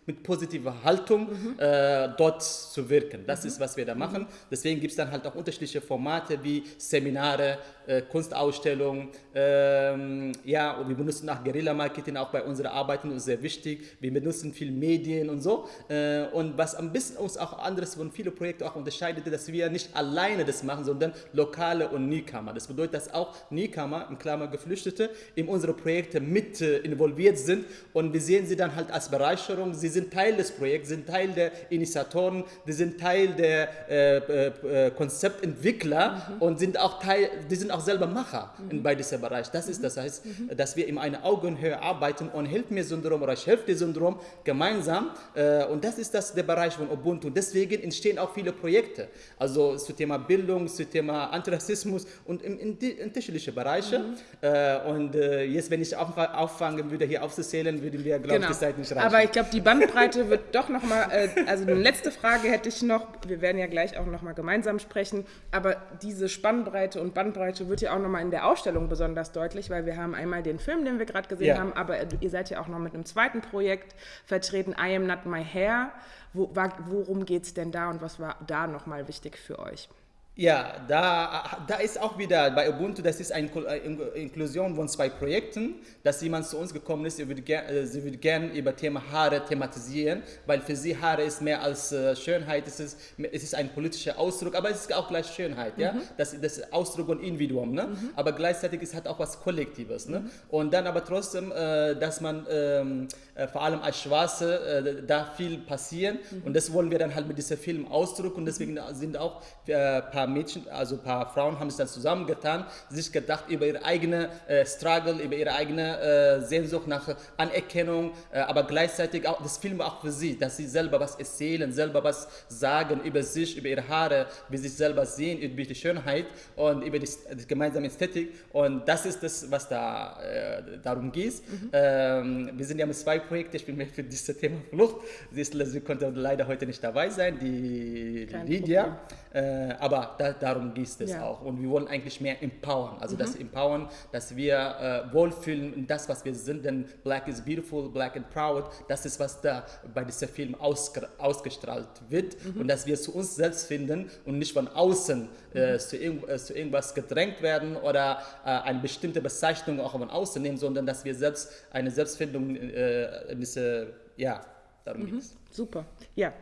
mit positiver Haltung mhm. äh, dort zu wirken. Das mhm. ist, was wir da machen. Deswegen gibt es dann halt auch unterschiedliche Formate wie Seminare, äh, Kunstausstellungen. Ähm, ja, und wir benutzen auch Guerilla-Marketing auch bei unseren Arbeiten, das ist sehr wichtig. Wir benutzen viel Medien und so. Äh, und was ein bisschen uns auch anderes von vielen Projekten auch unterscheidet, dass wir nicht alleine das machen, sondern lokale und Newcomer. Das bedeutet, dass auch Newcomer, in Klammer Geflüchtete, in unsere Projekte mit äh, involviert sind und wir sehen sie dann halt als Bereicherung. Sie sind Teil des Projekts, sind Teil der Initiatoren, die sind Teil der äh, äh, Konzeptentwickler mhm. und sind auch Teil, die sind auch selber Macher mhm. bei diesem Bereich. Das ist das heißt, mhm. dass wir in einer Augenhöhe arbeiten und Help mir Syndrom oder Ich helfe dir Syndrom gemeinsam äh, und das ist das der Bereich von Ubuntu. Deswegen entstehen auch viele Projekte, also zum Thema Bildung, zum Thema Antirassismus und in, in, in unterschiedliche Bereiche. Mhm. Äh, und äh, jetzt, wenn ich auffangen würde, hier aufzuzählen, würden wir, glaube genau. ich, die Zeit nicht reichen. Aber ich glaube, die Bandbreite wird doch nochmal, äh, also eine letzte Frage hätte ich noch, wir werden ja gleich auch nochmal gemeinsam sprechen, aber diese Spannbreite und Bandbreite wird ja auch nochmal in der Ausstellung besonders deutlich, weil wir haben einmal den Film, den wir gerade gesehen ja. haben, aber ihr seid ja auch noch mit einem zweiten Projekt vertreten, I Am Not My Hair. Wo, worum geht es denn da und was war da nochmal wichtig für euch? Ja, da, da ist auch wieder bei Ubuntu, das ist eine äh, Inklusion von zwei Projekten, dass jemand zu uns gekommen ist, sie würde, ger äh, sie würde gerne über Thema Haare thematisieren, weil für sie Haare ist mehr als äh, Schönheit, es ist, es ist ein politischer Ausdruck, aber es ist auch gleich Schönheit, mhm. ja? das, das ist Ausdruck und Individuum, ne? Mhm. aber gleichzeitig ist halt auch was Kollektives. Ne? Mhm. Und dann aber trotzdem, äh, dass man ähm, äh, vor allem als Schwarze äh, da viel passieren mhm. und das wollen wir dann halt mit diesem Film ausdrücken und deswegen sind auch ein paar paar Mädchen, also ein paar Frauen haben sich dann zusammengetan, sich gedacht über ihre eigene äh, Struggle, über ihre eigene äh, Sehnsucht nach Anerkennung, äh, aber gleichzeitig auch das Film auch für sie, dass sie selber was erzählen, selber was sagen über sich, über ihre Haare, wie sie sich selber sehen, über die Schönheit und über die, die gemeinsame Ästhetik und das ist das, was da äh, darum geht. Mhm. Ähm, wir sind ja mit zwei Projekten, ich bin mehr für dieses Thema Flucht, sie, sie konnte leider heute nicht dabei sein, die, die Lydia, äh, da, darum geht es ja. auch. Und wir wollen eigentlich mehr empowern. Also mhm. das Empowern, dass wir äh, wohlfühlen in das, was wir sind. Denn Black is beautiful, Black and proud. Das ist, was da bei diesem Film ausgestrahlt wird. Mhm. Und dass wir zu uns selbst finden und nicht von außen äh, mhm. zu, irg äh, zu, irgendwas gedrängt werden oder äh, eine bestimmte Bezeichnung auch von außen nehmen, sondern dass wir selbst eine Selbstfindung äh, in diese, ja, darum mhm. geht es. Super. Ja,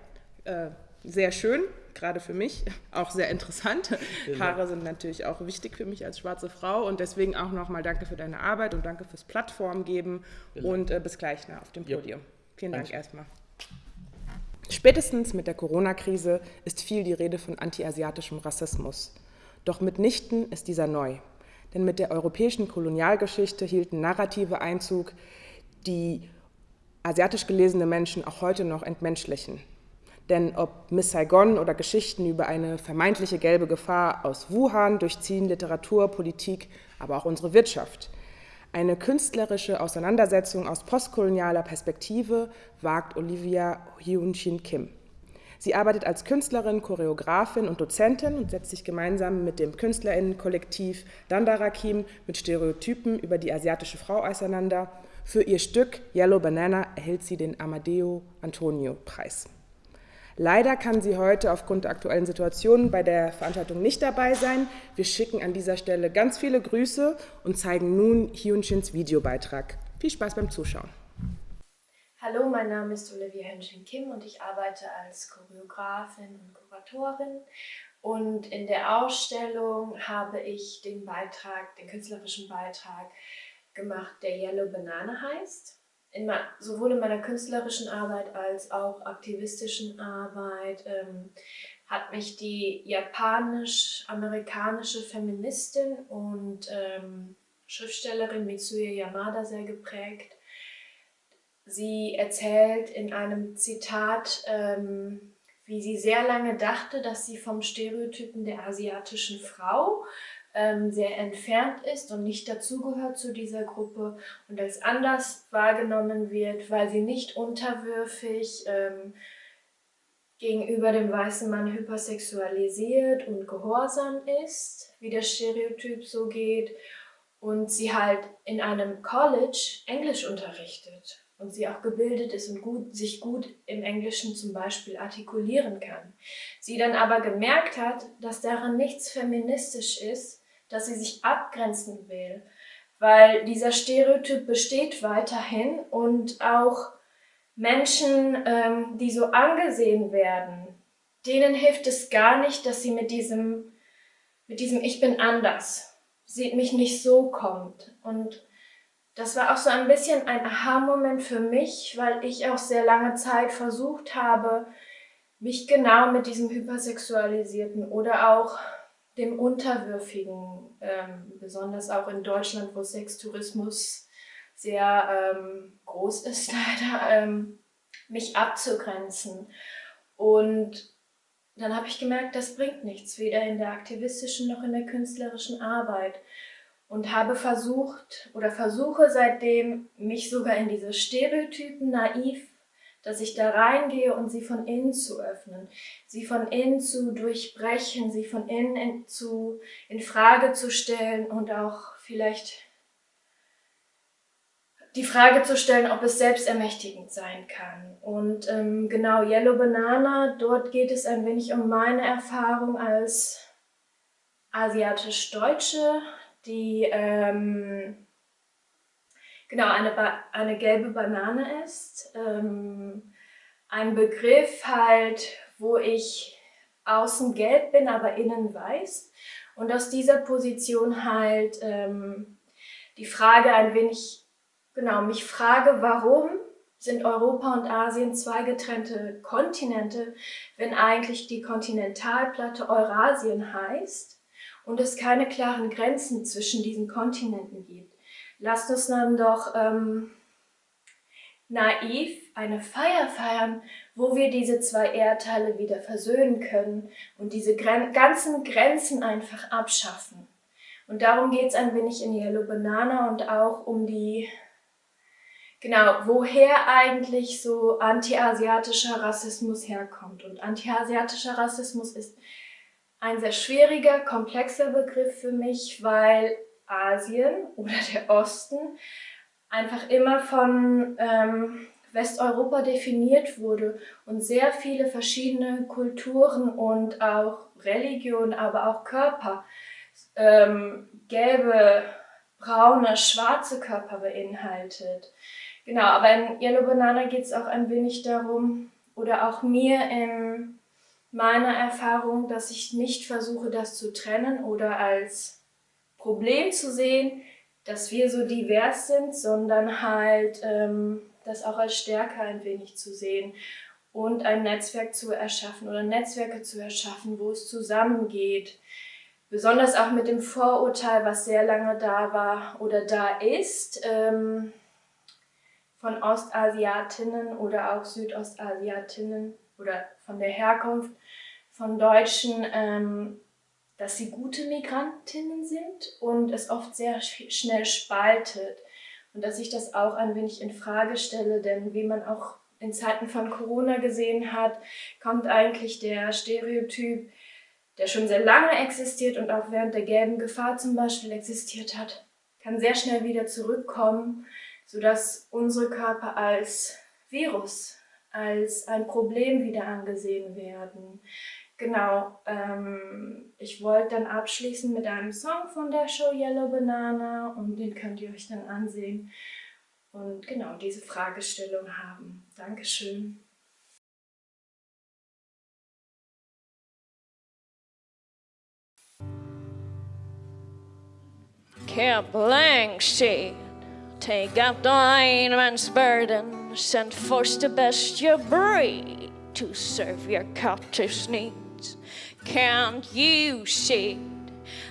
sehr schön gerade für mich auch sehr interessant. Genau. Haare sind natürlich auch wichtig für mich als schwarze Frau und deswegen auch nochmal danke für deine Arbeit und danke fürs Plattform geben genau. und äh, bis gleich na, auf dem Podium. Ja. Vielen Dank erstmal. Spätestens mit der Corona-Krise ist viel die Rede von antiasiatischem Rassismus. Doch mitnichten ist dieser neu. Denn mit der europäischen Kolonialgeschichte hielten Narrative Einzug, die asiatisch gelesene Menschen auch heute noch entmenschlichen. Denn ob Miss Saigon oder Geschichten über eine vermeintliche gelbe Gefahr aus Wuhan durchziehen Literatur, Politik, aber auch unsere Wirtschaft. Eine künstlerische Auseinandersetzung aus postkolonialer Perspektive wagt Olivia Hyun-Shin Kim. Sie arbeitet als Künstlerin, Choreografin und Dozentin und setzt sich gemeinsam mit dem Künstlerinnenkollektiv Dandarakim mit Stereotypen über die asiatische Frau auseinander. Für ihr Stück Yellow Banana erhält sie den Amadeo Antonio Preis. Leider kann sie heute aufgrund der aktuellen Situation bei der Veranstaltung nicht dabei sein. Wir schicken an dieser Stelle ganz viele Grüße und zeigen nun Hyunshins Videobeitrag. Viel Spaß beim Zuschauen. Hallo, mein Name ist Olivia Hyunshin Kim und ich arbeite als Choreografin und Kuratorin. Und in der Ausstellung habe ich den Beitrag, den künstlerischen Beitrag gemacht, der Yellow Banana heißt. In sowohl in meiner künstlerischen Arbeit als auch aktivistischen Arbeit ähm, hat mich die japanisch-amerikanische Feministin und ähm, Schriftstellerin Mitsuya Yamada sehr geprägt. Sie erzählt in einem Zitat, ähm, wie sie sehr lange dachte, dass sie vom Stereotypen der asiatischen Frau sehr entfernt ist und nicht dazugehört zu dieser Gruppe und als anders wahrgenommen wird, weil sie nicht unterwürfig ähm, gegenüber dem weißen Mann hypersexualisiert und gehorsam ist, wie der Stereotyp so geht, und sie halt in einem College Englisch unterrichtet und sie auch gebildet ist und gut, sich gut im Englischen zum Beispiel artikulieren kann. Sie dann aber gemerkt hat, dass daran nichts feministisch ist, dass sie sich abgrenzen will, weil dieser Stereotyp besteht weiterhin und auch Menschen, ähm, die so angesehen werden, denen hilft es gar nicht, dass sie mit diesem, mit diesem Ich bin anders, sieht mich nicht so kommt. Und das war auch so ein bisschen ein Aha-Moment für mich, weil ich auch sehr lange Zeit versucht habe, mich genau mit diesem hypersexualisierten oder auch dem Unterwürfigen, ähm, besonders auch in Deutschland, wo Sextourismus sehr ähm, groß ist, leider, ähm, mich abzugrenzen. Und dann habe ich gemerkt, das bringt nichts, weder in der aktivistischen noch in der künstlerischen Arbeit. Und habe versucht oder versuche seitdem, mich sogar in diese Stereotypen naiv dass ich da reingehe und sie von innen zu öffnen, sie von innen zu durchbrechen, sie von innen in, zu, in Frage zu stellen und auch vielleicht die Frage zu stellen, ob es selbstermächtigend sein kann. Und ähm, genau, Yellow Banana, dort geht es ein wenig um meine Erfahrung als asiatisch-Deutsche, die ähm, genau eine, ba eine gelbe Banane ist. Ähm, ein Begriff halt, wo ich außen gelb bin, aber innen weiß. Und aus dieser Position halt ähm, die Frage ein wenig, genau, mich frage, warum sind Europa und Asien zwei getrennte Kontinente, wenn eigentlich die Kontinentalplatte Eurasien heißt und es keine klaren Grenzen zwischen diesen Kontinenten gibt lasst uns dann doch ähm, naiv eine Feier feiern, wo wir diese zwei Erdteile wieder versöhnen können und diese Gren ganzen Grenzen einfach abschaffen. Und darum geht es ein wenig in Yellow Banana und auch um die, genau, woher eigentlich so anti-asiatischer Rassismus herkommt. Und anti-asiatischer Rassismus ist ein sehr schwieriger, komplexer Begriff für mich, weil Asien oder der Osten einfach immer von ähm, Westeuropa definiert wurde und sehr viele verschiedene Kulturen und auch Religionen, aber auch Körper, ähm, gelbe, braune, schwarze Körper beinhaltet. Genau, aber in Yellow Banana geht es auch ein wenig darum, oder auch mir in meiner Erfahrung, dass ich nicht versuche, das zu trennen oder als Problem zu sehen, dass wir so divers sind, sondern halt ähm, das auch als Stärke ein wenig zu sehen und ein Netzwerk zu erschaffen oder Netzwerke zu erschaffen, wo es zusammengeht. Besonders auch mit dem Vorurteil, was sehr lange da war oder da ist, ähm, von Ostasiatinnen oder auch Südostasiatinnen oder von der Herkunft von Deutschen, ähm, dass sie gute Migrantinnen sind und es oft sehr schnell spaltet. Und dass ich das auch ein wenig in Frage stelle, denn wie man auch in Zeiten von Corona gesehen hat, kommt eigentlich der Stereotyp, der schon sehr lange existiert und auch während der gelben Gefahr zum Beispiel existiert hat, kann sehr schnell wieder zurückkommen, sodass unsere Körper als Virus, als ein Problem wieder angesehen werden. Genau, ähm, ich wollte dann abschließen mit einem Song von der Show Yellow Banana und den könnt ihr euch dann ansehen und genau diese Fragestellung haben. Dankeschön. Keep blank sheet Take up the man's burden Send forth the best you breed To serve your captive's need Can't you see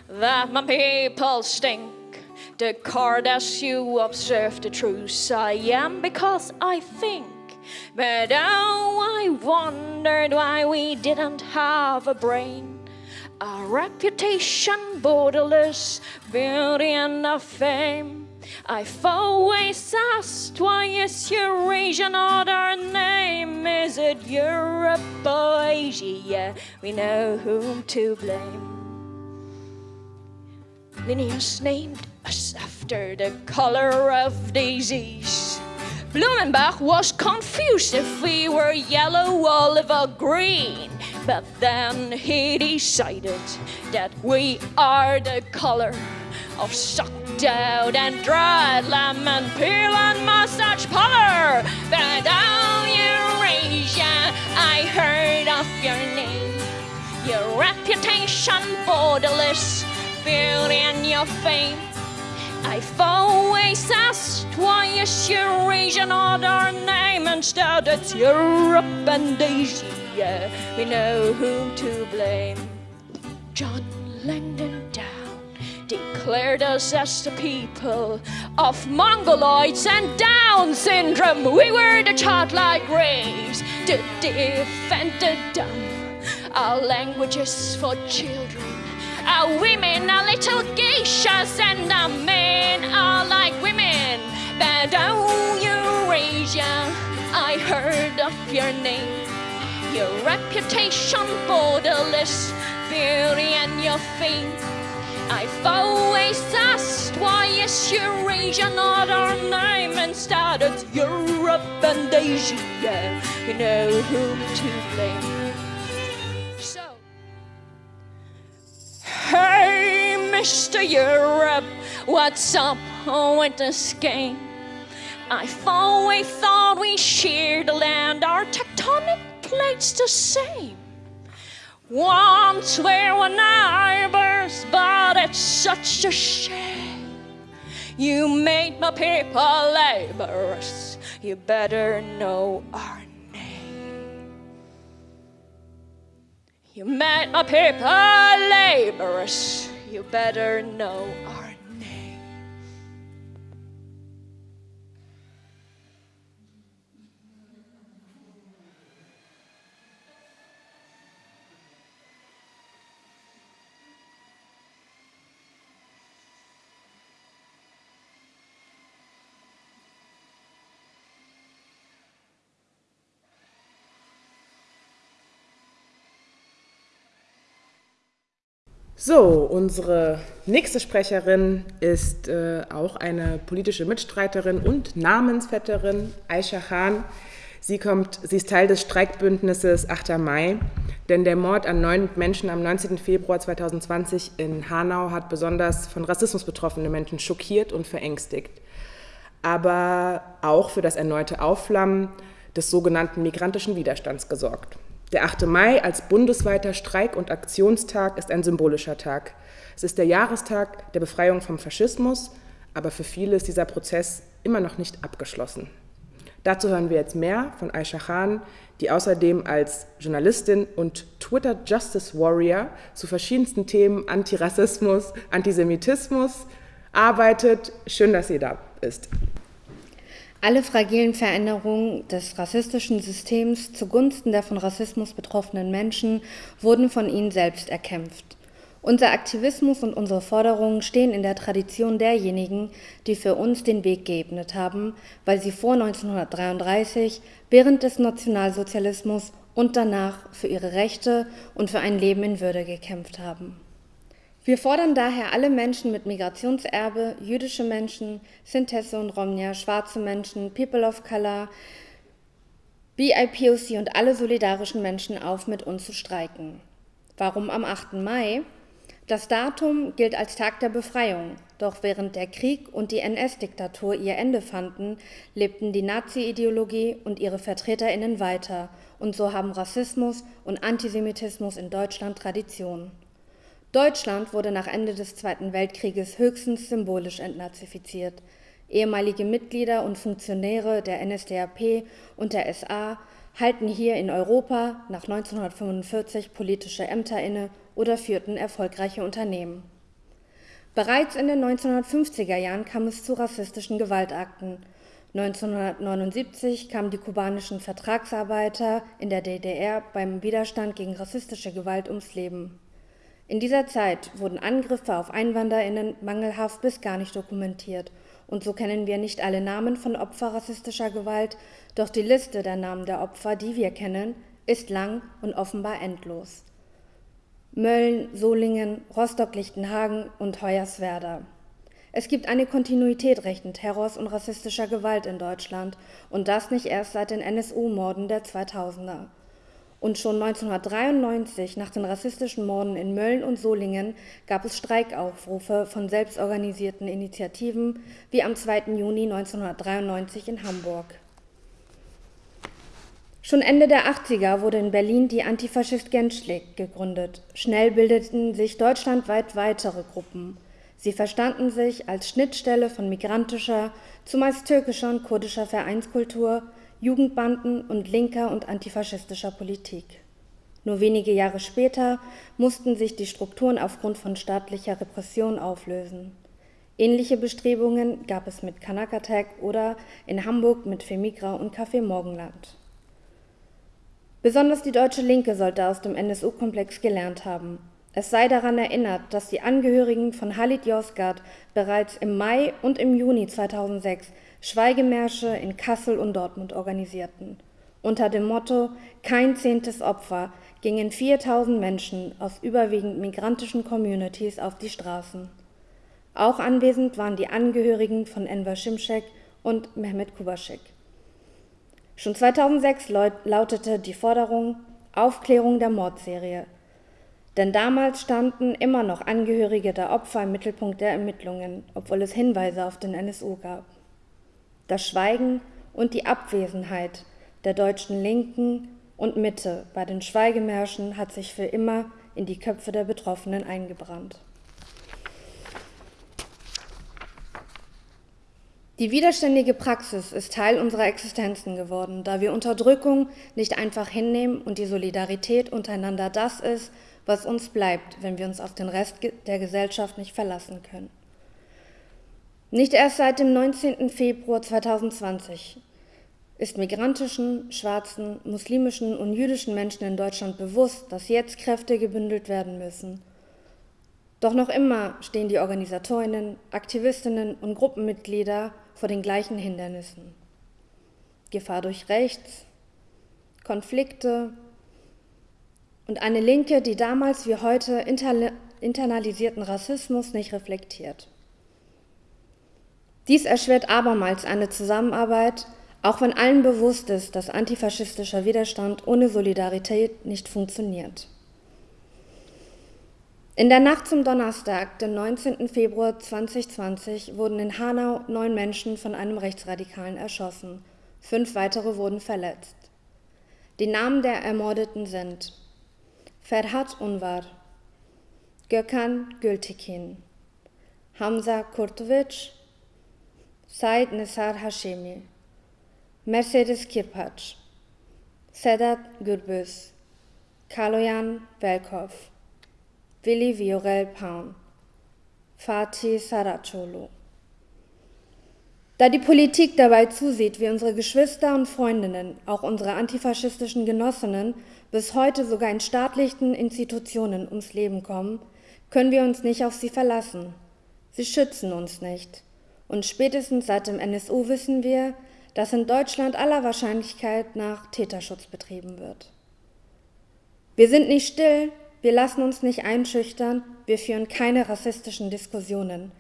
that my people stink? The card as you observe the truth I am because I think. But oh, I wondered why we didn't have a brain. A reputation, borderless beauty and a fame. I've always asked why is Eurasia not our name? Is it Europe or Asia? We know whom to blame. Linnaeus named us after the color of daisies. Blumenbach was confused if we were yellow, olive, or green. But then he decided that we are the color of sucked out and dried lemon peel and mustache color. But down Eurasia, I heard of your name, your reputation borderless, beauty and your fame. I've always asked why is Eurasia not our name Instead it's Europe and Asia We know whom to blame John Down declared us as the people of Mongoloids and Down syndrome We were the childlike race to defend the dumb Our language is for children our women are little geishas and our men are like women. But oh, Eurasia, I heard of your name. Your reputation borderless, beauty and your fame. I've always asked why is Eurasia not our name Instead it's Europe and Asia You know whom to blame So Hey, Mr. Europe, what's up with this game? I've always thought we shared the land, our tectonic plates the same. Once we were neighbors, but it's such a shame. You made my people laborers, you better know our name. You made my people laborers, you better know our So, unsere nächste Sprecherin ist äh, auch eine politische Mitstreiterin und Namensvetterin, Aisha Khan. Sie, kommt, sie ist Teil des Streikbündnisses 8. Mai, denn der Mord an neun Menschen am 19. Februar 2020 in Hanau hat besonders von Rassismus betroffene Menschen schockiert und verängstigt, aber auch für das erneute Aufflammen des sogenannten migrantischen Widerstands gesorgt. Der 8. Mai als bundesweiter Streik- und Aktionstag ist ein symbolischer Tag. Es ist der Jahrestag der Befreiung vom Faschismus, aber für viele ist dieser Prozess immer noch nicht abgeschlossen. Dazu hören wir jetzt mehr von Aisha Khan, die außerdem als Journalistin und Twitter Justice Warrior zu verschiedensten Themen Antirassismus, Antisemitismus arbeitet. Schön, dass sie da ist. Alle fragilen Veränderungen des rassistischen Systems zugunsten der von Rassismus betroffenen Menschen wurden von ihnen selbst erkämpft. Unser Aktivismus und unsere Forderungen stehen in der Tradition derjenigen, die für uns den Weg geebnet haben, weil sie vor 1933, während des Nationalsozialismus und danach für ihre Rechte und für ein Leben in Würde gekämpft haben. Wir fordern daher alle Menschen mit Migrationserbe, jüdische Menschen, Sintesse und Romnia, schwarze Menschen, People of Color, BIPOC und alle solidarischen Menschen auf, mit uns zu streiken. Warum am 8. Mai? Das Datum gilt als Tag der Befreiung, doch während der Krieg und die NS-Diktatur ihr Ende fanden, lebten die Nazi-Ideologie und ihre Vertreterinnen weiter, und so haben Rassismus und Antisemitismus in Deutschland Tradition. Deutschland wurde nach Ende des Zweiten Weltkrieges höchstens symbolisch entnazifiziert. Ehemalige Mitglieder und Funktionäre der NSDAP und der SA halten hier in Europa nach 1945 politische Ämter inne oder führten erfolgreiche Unternehmen. Bereits in den 1950er Jahren kam es zu rassistischen Gewaltakten. 1979 kamen die kubanischen Vertragsarbeiter in der DDR beim Widerstand gegen rassistische Gewalt ums Leben. In dieser Zeit wurden Angriffe auf Einwanderinnen mangelhaft bis gar nicht dokumentiert und so kennen wir nicht alle Namen von Opfer rassistischer Gewalt, doch die Liste der Namen der Opfer, die wir kennen, ist lang und offenbar endlos. Mölln, Solingen, Rostock-Lichtenhagen und Hoyerswerda. Es gibt eine Kontinuität rechten Terrors und rassistischer Gewalt in Deutschland und das nicht erst seit den NSU-Morden der 2000er. Und schon 1993, nach den rassistischen Morden in Mölln und Solingen, gab es Streikaufrufe von selbstorganisierten Initiativen, wie am 2. Juni 1993 in Hamburg. Schon Ende der 80er wurde in Berlin die Antifaschist Genschlik gegründet. Schnell bildeten sich deutschlandweit weitere Gruppen. Sie verstanden sich als Schnittstelle von migrantischer, zumeist türkischer und kurdischer Vereinskultur, Jugendbanden und linker und antifaschistischer Politik. Nur wenige Jahre später mussten sich die Strukturen aufgrund von staatlicher Repression auflösen. Ähnliche Bestrebungen gab es mit Kanakatek oder in Hamburg mit Femigra und Café Morgenland. Besonders die deutsche Linke sollte aus dem NSU-Komplex gelernt haben. Es sei daran erinnert, dass die Angehörigen von Halit Yozgat bereits im Mai und im Juni 2006 Schweigemärsche in Kassel und Dortmund organisierten. Unter dem Motto Kein zehntes Opfer gingen 4000 Menschen aus überwiegend migrantischen Communities auf die Straßen. Auch anwesend waren die Angehörigen von Enver Şimşek und Mehmet Kubaschek. Schon 2006 lautete die Forderung Aufklärung der Mordserie. Denn damals standen immer noch Angehörige der Opfer im Mittelpunkt der Ermittlungen, obwohl es Hinweise auf den NSU gab. Das Schweigen und die Abwesenheit der deutschen Linken und Mitte bei den Schweigemärschen hat sich für immer in die Köpfe der Betroffenen eingebrannt. Die widerständige Praxis ist Teil unserer Existenzen geworden, da wir Unterdrückung nicht einfach hinnehmen und die Solidarität untereinander das ist, was uns bleibt, wenn wir uns auf den Rest der Gesellschaft nicht verlassen können. Nicht erst seit dem 19. Februar 2020 ist migrantischen, schwarzen, muslimischen und jüdischen Menschen in Deutschland bewusst, dass jetzt Kräfte gebündelt werden müssen, doch noch immer stehen die Organisatorinnen, Aktivistinnen und Gruppenmitglieder vor den gleichen Hindernissen. Gefahr durch Rechts, Konflikte und eine Linke, die damals wie heute internalisierten Rassismus nicht reflektiert. Dies erschwert abermals eine Zusammenarbeit, auch wenn allen bewusst ist, dass antifaschistischer Widerstand ohne Solidarität nicht funktioniert. In der Nacht zum Donnerstag, den 19. Februar 2020, wurden in Hanau neun Menschen von einem Rechtsradikalen erschossen. Fünf weitere wurden verletzt. Die Namen der Ermordeten sind Ferhat Unvar, Gökhan Gültekin, Hamza Kurtovic, Said Nesar Hashemi, Mercedes Kirpac, Sedat Gürbüz, Kaloyan Velkov. Willi Viorel Paun, Fatih Saracolo. Da die Politik dabei zusieht, wie unsere Geschwister und Freundinnen, auch unsere antifaschistischen Genossinnen, bis heute sogar in staatlichen Institutionen ums Leben kommen, können wir uns nicht auf sie verlassen. Sie schützen uns nicht. Und spätestens seit dem NSU wissen wir, dass in Deutschland aller Wahrscheinlichkeit nach Täterschutz betrieben wird. Wir sind nicht still, wir lassen uns nicht einschüchtern, wir führen keine rassistischen Diskussionen.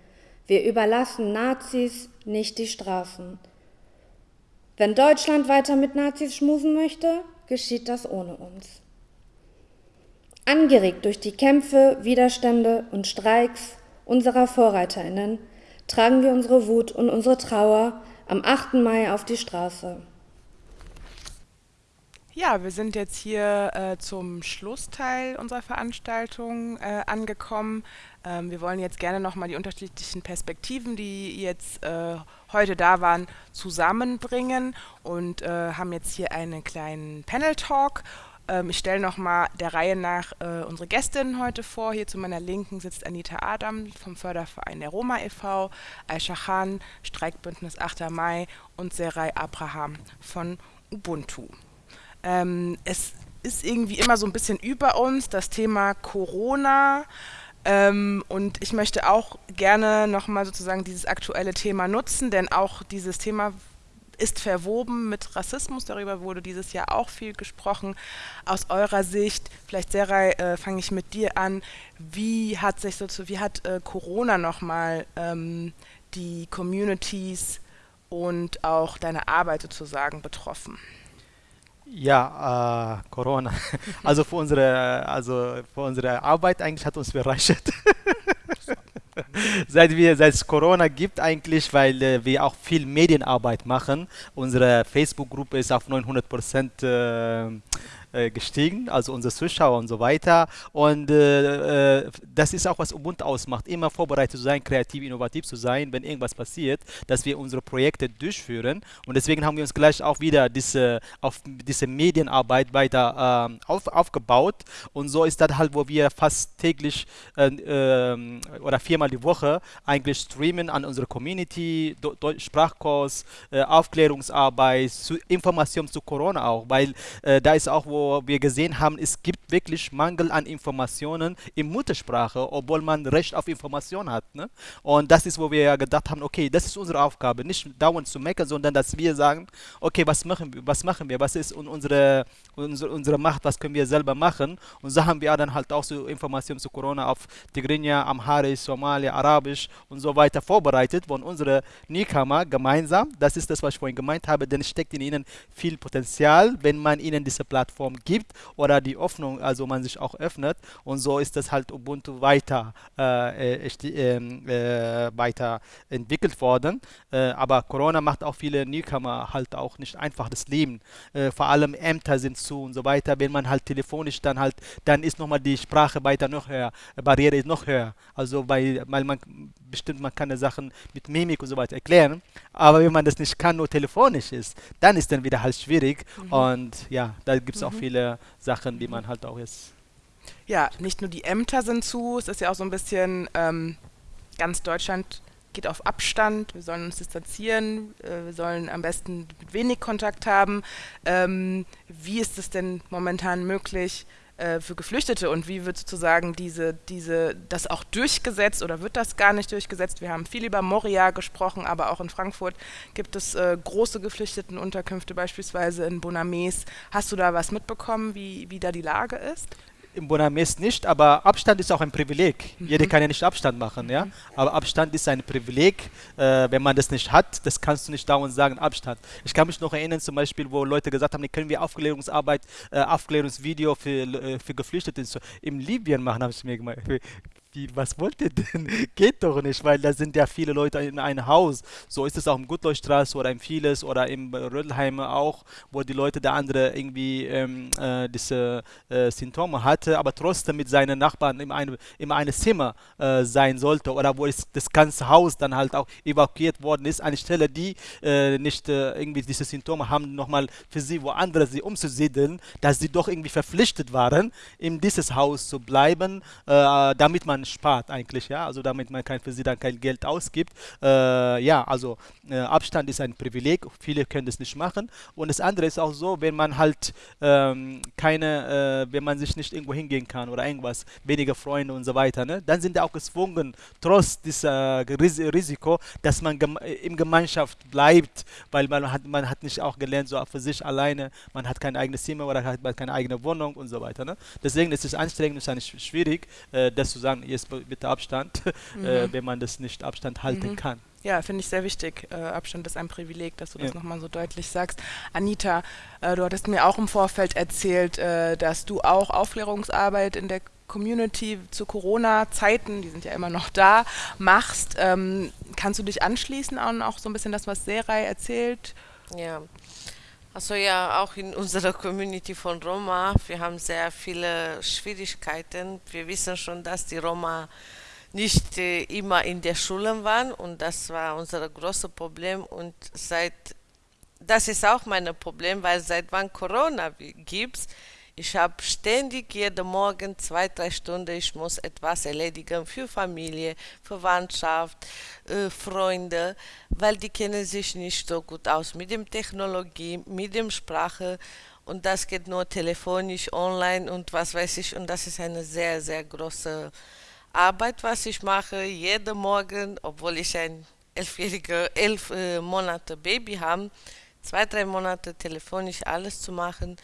Wir überlassen Nazis nicht die Straßen. Wenn Deutschland weiter mit Nazis schmusen möchte, geschieht das ohne uns. Angeregt durch die Kämpfe, Widerstände und Streiks unserer Vorreiterinnen tragen wir unsere Wut und unsere Trauer am 8. Mai auf die Straße. Ja, wir sind jetzt hier äh, zum Schlussteil unserer Veranstaltung äh, angekommen. Ähm, wir wollen jetzt gerne nochmal die unterschiedlichen Perspektiven, die jetzt äh, heute da waren, zusammenbringen und äh, haben jetzt hier einen kleinen Panel-Talk. Ähm, ich stelle nochmal der Reihe nach äh, unsere Gästinnen heute vor. Hier zu meiner Linken sitzt Anita Adam vom Förderverein der Roma e.V., Aisha Khan, Streikbündnis 8. Mai und Serai Abraham von Ubuntu. Ähm, es ist irgendwie immer so ein bisschen über uns das Thema Corona. Ähm, und ich möchte auch gerne nochmal sozusagen dieses aktuelle Thema nutzen, denn auch dieses Thema ist verwoben mit Rassismus. Darüber wurde dieses Jahr auch viel gesprochen. Aus eurer Sicht, vielleicht Serai, äh, fange ich mit dir an. Wie hat sich so, wie hat äh, Corona nochmal ähm, die Communities und auch deine Arbeit sozusagen betroffen? Ja, äh, Corona. Also für unsere, also für unsere Arbeit eigentlich hat uns bereichert. seit wir seit es Corona gibt eigentlich, weil äh, wir auch viel Medienarbeit machen. Unsere Facebook-Gruppe ist auf 900 Prozent äh, äh, gestiegen, also unsere Zuschauer und so weiter. Und äh, äh, das ist auch, was Ubuntu ausmacht, immer vorbereitet zu sein, kreativ, innovativ zu sein, wenn irgendwas passiert, dass wir unsere Projekte durchführen. Und deswegen haben wir uns gleich auch wieder diese, auf diese Medienarbeit weiter äh, auf, aufgebaut. Und so ist das halt, wo wir fast täglich äh, ähm, oder viermal die Woche eigentlich streamen an unsere Community, Sprachkurs, äh, Aufklärungsarbeit, zu Informationen zu Corona auch, weil da ist auch, wo wir gesehen haben, es gibt wirklich Mangel an Informationen in Muttersprache, obwohl man Recht auf Information hat. Ne? Und das ist, wo wir ja gedacht haben, okay, das ist unsere Aufgabe, nicht dauernd zu meckern, sondern dass wir sagen, okay, was machen wir, was machen wir, was ist unsere, unsere, unsere Macht, was können wir selber machen. Und so haben wir dann halt auch so Informationen zu Corona auf Tigrinya, Amharisch, Somali, Arabisch und so weiter vorbereitet, von unsere Newcomer gemeinsam, das ist das, was ich vorhin gemeint habe, denn es steckt in ihnen viel Potenzial, wenn man ihnen diese Plattform Plattform gibt oder die Hoffnung, also man sich auch öffnet und so ist das halt Ubuntu weiter, äh, äh, äh, weiter entwickelt worden. Äh, aber Corona macht auch viele Newcomer halt auch nicht einfach das Leben. Äh, vor allem Ämter sind zu und so weiter. Wenn man halt telefonisch dann halt, dann ist nochmal die Sprache weiter noch höher, Barriere ist noch höher. Also weil, weil man bestimmt man kann Sachen mit Mimik und so weiter erklären, aber wenn man das nicht kann, nur telefonisch ist, dann ist dann wieder halt schwierig mhm. und ja, da gibt es mhm. auch viele Sachen, die man halt auch jetzt... Ja, nicht nur die Ämter sind zu, es ist ja auch so ein bisschen, ähm, ganz Deutschland geht auf Abstand, wir sollen uns distanzieren, äh, wir sollen am besten wenig Kontakt haben. Ähm, wie ist es denn momentan möglich, äh, für Geflüchtete und wie wird sozusagen diese, diese, das auch durchgesetzt oder wird das gar nicht durchgesetzt? Wir haben viel über Moria gesprochen, aber auch in Frankfurt gibt es äh, große Geflüchtetenunterkünfte, beispielsweise in Bonames. Hast du da was mitbekommen, wie, wie da die Lage ist? Im Bonames nicht, aber Abstand ist auch ein Privileg. Mhm. Jeder kann ja nicht Abstand machen, ja. Aber Abstand ist ein Privileg. Äh, wenn man das nicht hat, das kannst du nicht dauernd sagen, Abstand. Ich kann mich noch erinnern, zum Beispiel, wo Leute gesagt haben, können wir Aufklärungsarbeit, äh, Aufklärungsvideo für, äh, für Geflüchtete in Libyen machen, habe ich mir gemeint wie, was wollt ihr denn? Geht doch nicht, weil da sind ja viele Leute in einem Haus. So ist es auch im Gutleuchtstraße oder in vieles oder im Rödelheim auch, wo die Leute, der andere irgendwie ähm, äh, diese äh, Symptome hatte, aber trotzdem mit seinen Nachbarn in einem, in einem Zimmer äh, sein sollte oder wo es, das ganze Haus dann halt auch evakuiert worden ist, eine Stelle, die äh, nicht äh, irgendwie diese Symptome haben, nochmal für sie woanders sie umzusiedeln, dass sie doch irgendwie verpflichtet waren, in dieses Haus zu bleiben, äh, damit man man spart eigentlich, ja, also damit man kein, für sie dann kein Geld ausgibt. Äh, ja, also äh, Abstand ist ein Privileg, viele können das nicht machen. Und das andere ist auch so, wenn man halt ähm, keine, äh, wenn man sich nicht irgendwo hingehen kann oder irgendwas, weniger Freunde und so weiter, ne, dann sind die auch gezwungen, trotz dieser Risiko, dass man gem in Gemeinschaft bleibt, weil man hat, man hat nicht auch gelernt, so für sich alleine, man hat kein eigenes Zimmer oder hat keine eigene Wohnung und so weiter. Ne? Deswegen ist es anstrengend, ist schwierig, äh, das zu sagen, jetzt bitte Abstand, mhm. äh, wenn man das nicht Abstand halten mhm. kann. Ja, finde ich sehr wichtig. Äh, Abstand ist ein Privileg, dass du das nochmal so deutlich sagst. Anita, äh, du hattest mir auch im Vorfeld erzählt, äh, dass du auch Aufklärungsarbeit in der Community zu Corona-Zeiten, die sind ja immer noch da, machst. Ähm, kannst du dich anschließen an auch so ein bisschen das, was Serai erzählt? Ja, Also ja, auch in unserer Community von Roma, wir haben sehr viele Schwierigkeiten. Wir wissen schon, dass die Roma nicht äh, immer in der Schule waren und das war unser großes Problem und seit das ist auch mein Problem, weil seit wann Corona gibt, ich habe ständig jeden Morgen zwei, drei Stunden, ich muss etwas erledigen für Familie, Verwandtschaft, äh, Freunde, weil die kennen sich nicht so gut aus mit dem Technologie, mit dem Sprache und das geht nur telefonisch, online und was weiß ich und das ist eine sehr, sehr große Arbeit, was ich mache, jeden Morgen, obwohl ich ein elfjähriger, elf äh, Monate Baby habe, zwei, drei Monate telefonisch alles zu machen.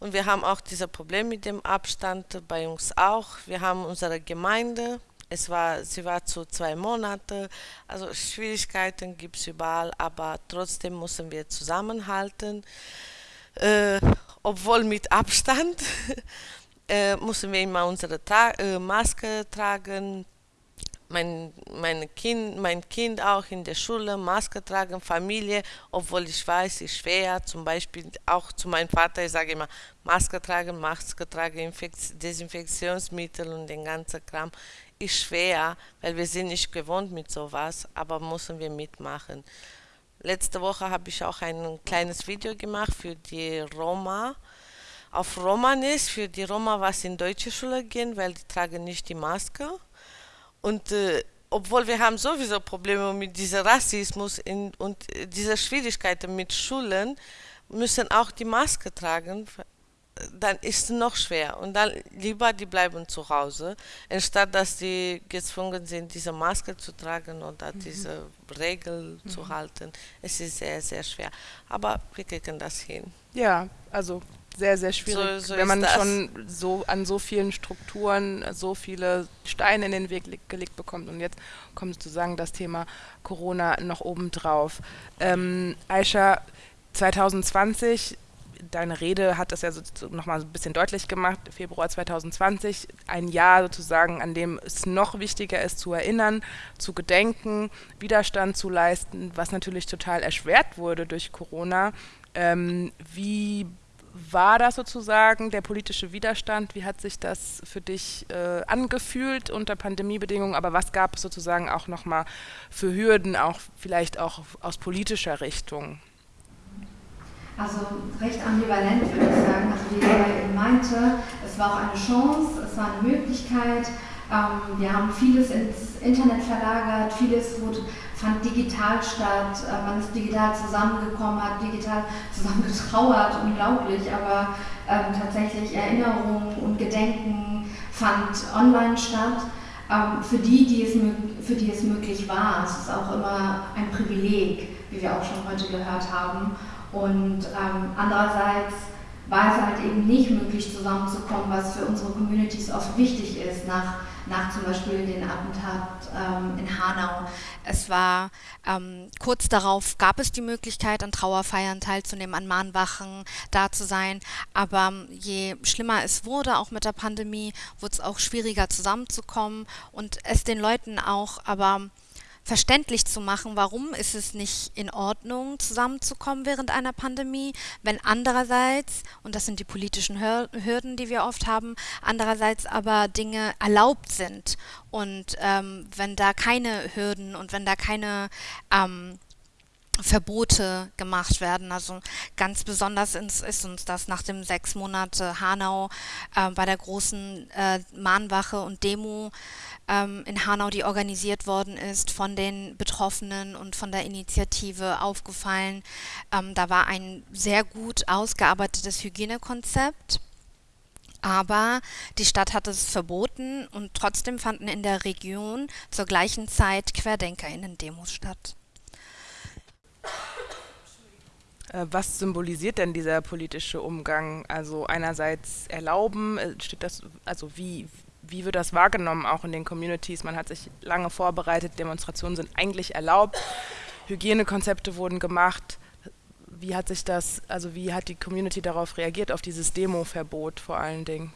Und wir haben auch dieses Problem mit dem Abstand bei uns auch. Wir haben unsere Gemeinde, es war, sie war zu zwei Monate, also Schwierigkeiten gibt es überall, aber trotzdem müssen wir zusammenhalten, äh, obwohl mit Abstand. äh, müssen wir immer unsere Tra äh, Maske tragen, mein, mein, kind, mein Kind auch in der Schule, Maske tragen, Familie, obwohl ich weiß, ist schwer, zum Beispiel auch zu meinem Vater, ich sage immer, Maske tragen, Maske tragen, Infekt Desinfektionsmittel und den ganzen Kram, ist schwer, weil wir sind nicht gewohnt mit sowas, aber müssen wir mitmachen. Letzte Woche habe ich auch ein kleines Video gemacht für die Roma, auf Romanes, für die Roma, was in deutsche Schule gehen, weil die tragen nicht die Maske und äh, obwohl wir haben sowieso Probleme mit diesem Rassismus in, und äh, dieser Schwierigkeiten mit Schulen, müssen auch die Maske tragen, dann ist es noch schwer. Und dann lieber die bleiben zu Hause, anstatt dass die gezwungen sind, diese Maske zu tragen oder mhm. diese Regel mhm. zu halten. Es ist sehr, sehr schwer. Aber wir kriegen das hin. Ja, also sehr, sehr schwierig, so, so wenn man schon so an so vielen Strukturen so viele Steine in den Weg gelegt bekommt. Und jetzt kommt sozusagen das Thema Corona noch obendrauf. Ähm, Aisha, 2020, deine Rede hat das ja so nochmal ein bisschen deutlich gemacht, Februar 2020, ein Jahr sozusagen, an dem es noch wichtiger ist zu erinnern, zu gedenken, Widerstand zu leisten, was natürlich total erschwert wurde durch Corona. Ähm, wie war das sozusagen der politische Widerstand? Wie hat sich das für dich äh, angefühlt unter Pandemiebedingungen? Aber was gab es sozusagen auch nochmal für Hürden, auch vielleicht auch aus politischer Richtung? Also recht ambivalent würde ich sagen. Also wie Gabriel meinte, es war auch eine Chance, es war eine Möglichkeit. Ähm, wir haben vieles ins Internet verlagert, vieles wurde fand digital statt, äh, man ist digital zusammengekommen, hat digital zusammen getrauert, unglaublich, aber ähm, tatsächlich Erinnerungen und Gedenken fand online statt. Ähm, für, die, die es, für die es möglich war. Es ist auch immer ein Privileg, wie wir auch schon heute gehört haben. Und ähm, andererseits war es halt eben nicht möglich zusammenzukommen, was für unsere Communities oft wichtig ist, nach nach zum Beispiel den Attentat ähm, in Hanau. Es war ähm, kurz darauf gab es die Möglichkeit, an Trauerfeiern teilzunehmen, an Mahnwachen da zu sein. Aber je schlimmer es wurde, auch mit der Pandemie, wurde es auch schwieriger zusammenzukommen und es den Leuten auch aber verständlich zu machen, warum ist es nicht in Ordnung, zusammenzukommen während einer Pandemie, wenn andererseits, und das sind die politischen Hürden, die wir oft haben, andererseits aber Dinge erlaubt sind. Und ähm, wenn da keine Hürden und wenn da keine ähm, Verbote gemacht werden. Also ganz besonders ist uns das nach dem sechs Monate Hanau äh, bei der großen äh, Mahnwache und Demo ähm, in Hanau, die organisiert worden ist von den Betroffenen und von der Initiative aufgefallen. Ähm, da war ein sehr gut ausgearbeitetes Hygienekonzept. Aber die Stadt hat es verboten und trotzdem fanden in der Region zur gleichen Zeit QuerdenkerInnen-Demos statt. Äh, was symbolisiert denn dieser politische Umgang? Also einerseits erlauben, äh, steht das, also wie, wie wird das wahrgenommen, auch in den Communities? Man hat sich lange vorbereitet, Demonstrationen sind eigentlich erlaubt, Hygienekonzepte wurden gemacht. Wie hat sich das, also wie hat die Community darauf reagiert, auf dieses Demo-Verbot vor allen Dingen?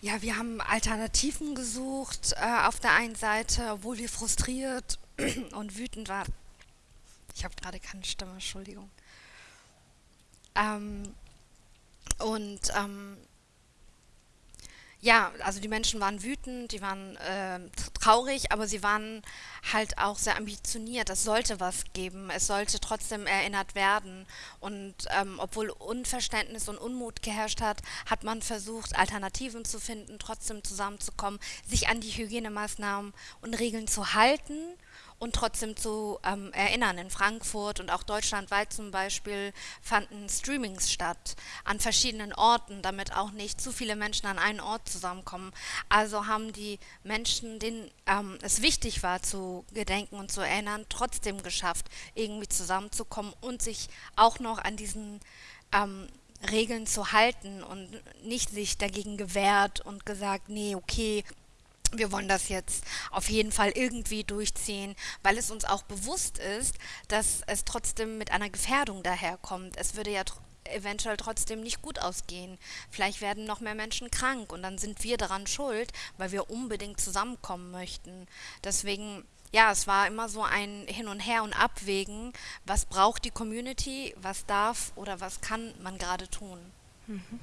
Ja, wir haben Alternativen gesucht äh, auf der einen Seite, obwohl wir frustriert und wütend waren. Ich habe gerade keine Stimme, Entschuldigung. Ähm, und ähm, ja, also die Menschen waren wütend, die waren äh, traurig, aber sie waren halt auch sehr ambitioniert. Es sollte was geben, es sollte trotzdem erinnert werden. Und ähm, obwohl Unverständnis und Unmut geherrscht hat, hat man versucht, Alternativen zu finden, trotzdem zusammenzukommen, sich an die Hygienemaßnahmen und Regeln zu halten und trotzdem zu ähm, erinnern. In Frankfurt und auch deutschlandweit zum Beispiel fanden Streamings statt an verschiedenen Orten, damit auch nicht zu viele Menschen an einen Ort zusammenkommen. Also haben die Menschen, denen ähm, es wichtig war zu gedenken und zu erinnern, trotzdem geschafft, irgendwie zusammenzukommen und sich auch noch an diesen ähm, Regeln zu halten und nicht sich dagegen gewehrt und gesagt, nee, okay, wir wollen das jetzt auf jeden Fall irgendwie durchziehen, weil es uns auch bewusst ist, dass es trotzdem mit einer Gefährdung daherkommt. Es würde ja tr eventuell trotzdem nicht gut ausgehen. Vielleicht werden noch mehr Menschen krank und dann sind wir daran schuld, weil wir unbedingt zusammenkommen möchten. Deswegen, ja, es war immer so ein Hin und Her und Abwägen, was braucht die Community, was darf oder was kann man gerade tun. Mhm.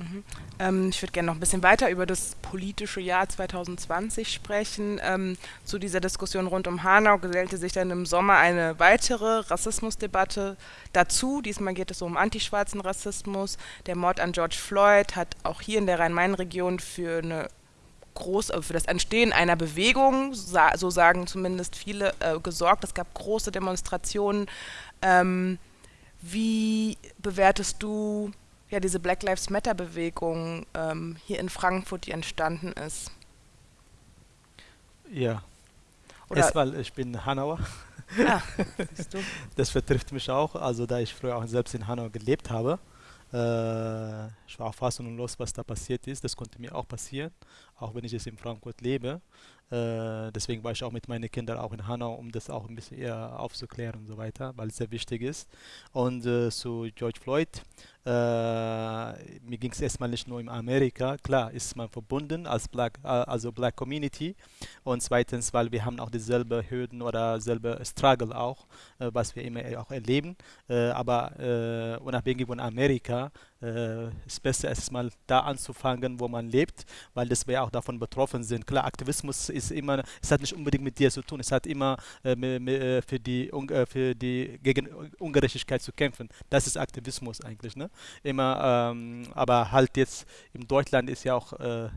Mhm. Ähm, ich würde gerne noch ein bisschen weiter über das politische Jahr 2020 sprechen. Ähm, zu dieser Diskussion rund um Hanau gesellte sich dann im Sommer eine weitere Rassismusdebatte dazu. Diesmal geht es um antischwarzen Rassismus. Der Mord an George Floyd hat auch hier in der Rhein-Main-Region für eine groß äh, für das Entstehen einer Bewegung, so sagen zumindest viele, äh, gesorgt. Es gab große Demonstrationen. Ähm, wie bewertest du ja, diese Black Lives Matter-Bewegung ähm, hier in Frankfurt, die entstanden ist. Ja. Oder Erstmal, ich bin Hanauer. Ah, siehst du. Das betrifft mich auch, also da ich früher auch selbst in Hanau gelebt habe. Äh, ich war auch fassungslos, was da passiert ist. Das konnte mir auch passieren, auch wenn ich jetzt in Frankfurt lebe. Äh, deswegen war ich auch mit meinen Kindern auch in Hanau, um das auch ein bisschen eher aufzuklären und so weiter, weil es sehr wichtig ist. Und äh, zu George Floyd, äh, mir ging es erstmal nicht nur in Amerika, klar ist man verbunden als Black, äh, also Black Community und zweitens, weil wir haben auch dieselbe Hürden oder selbe Struggle auch, äh, was wir immer auch erleben, äh, aber unabhängig von Amerika äh, ist besser erstmal da anzufangen, wo man lebt, weil das wir auch davon betroffen sind. Klar, Aktivismus ist immer, es hat nicht unbedingt mit dir zu tun, es hat immer äh, äh für die äh, für die gegen Ungerechtigkeit zu kämpfen. Das ist Aktivismus eigentlich, ne? Immer, ähm, aber halt jetzt in Deutschland ist ja auch äh,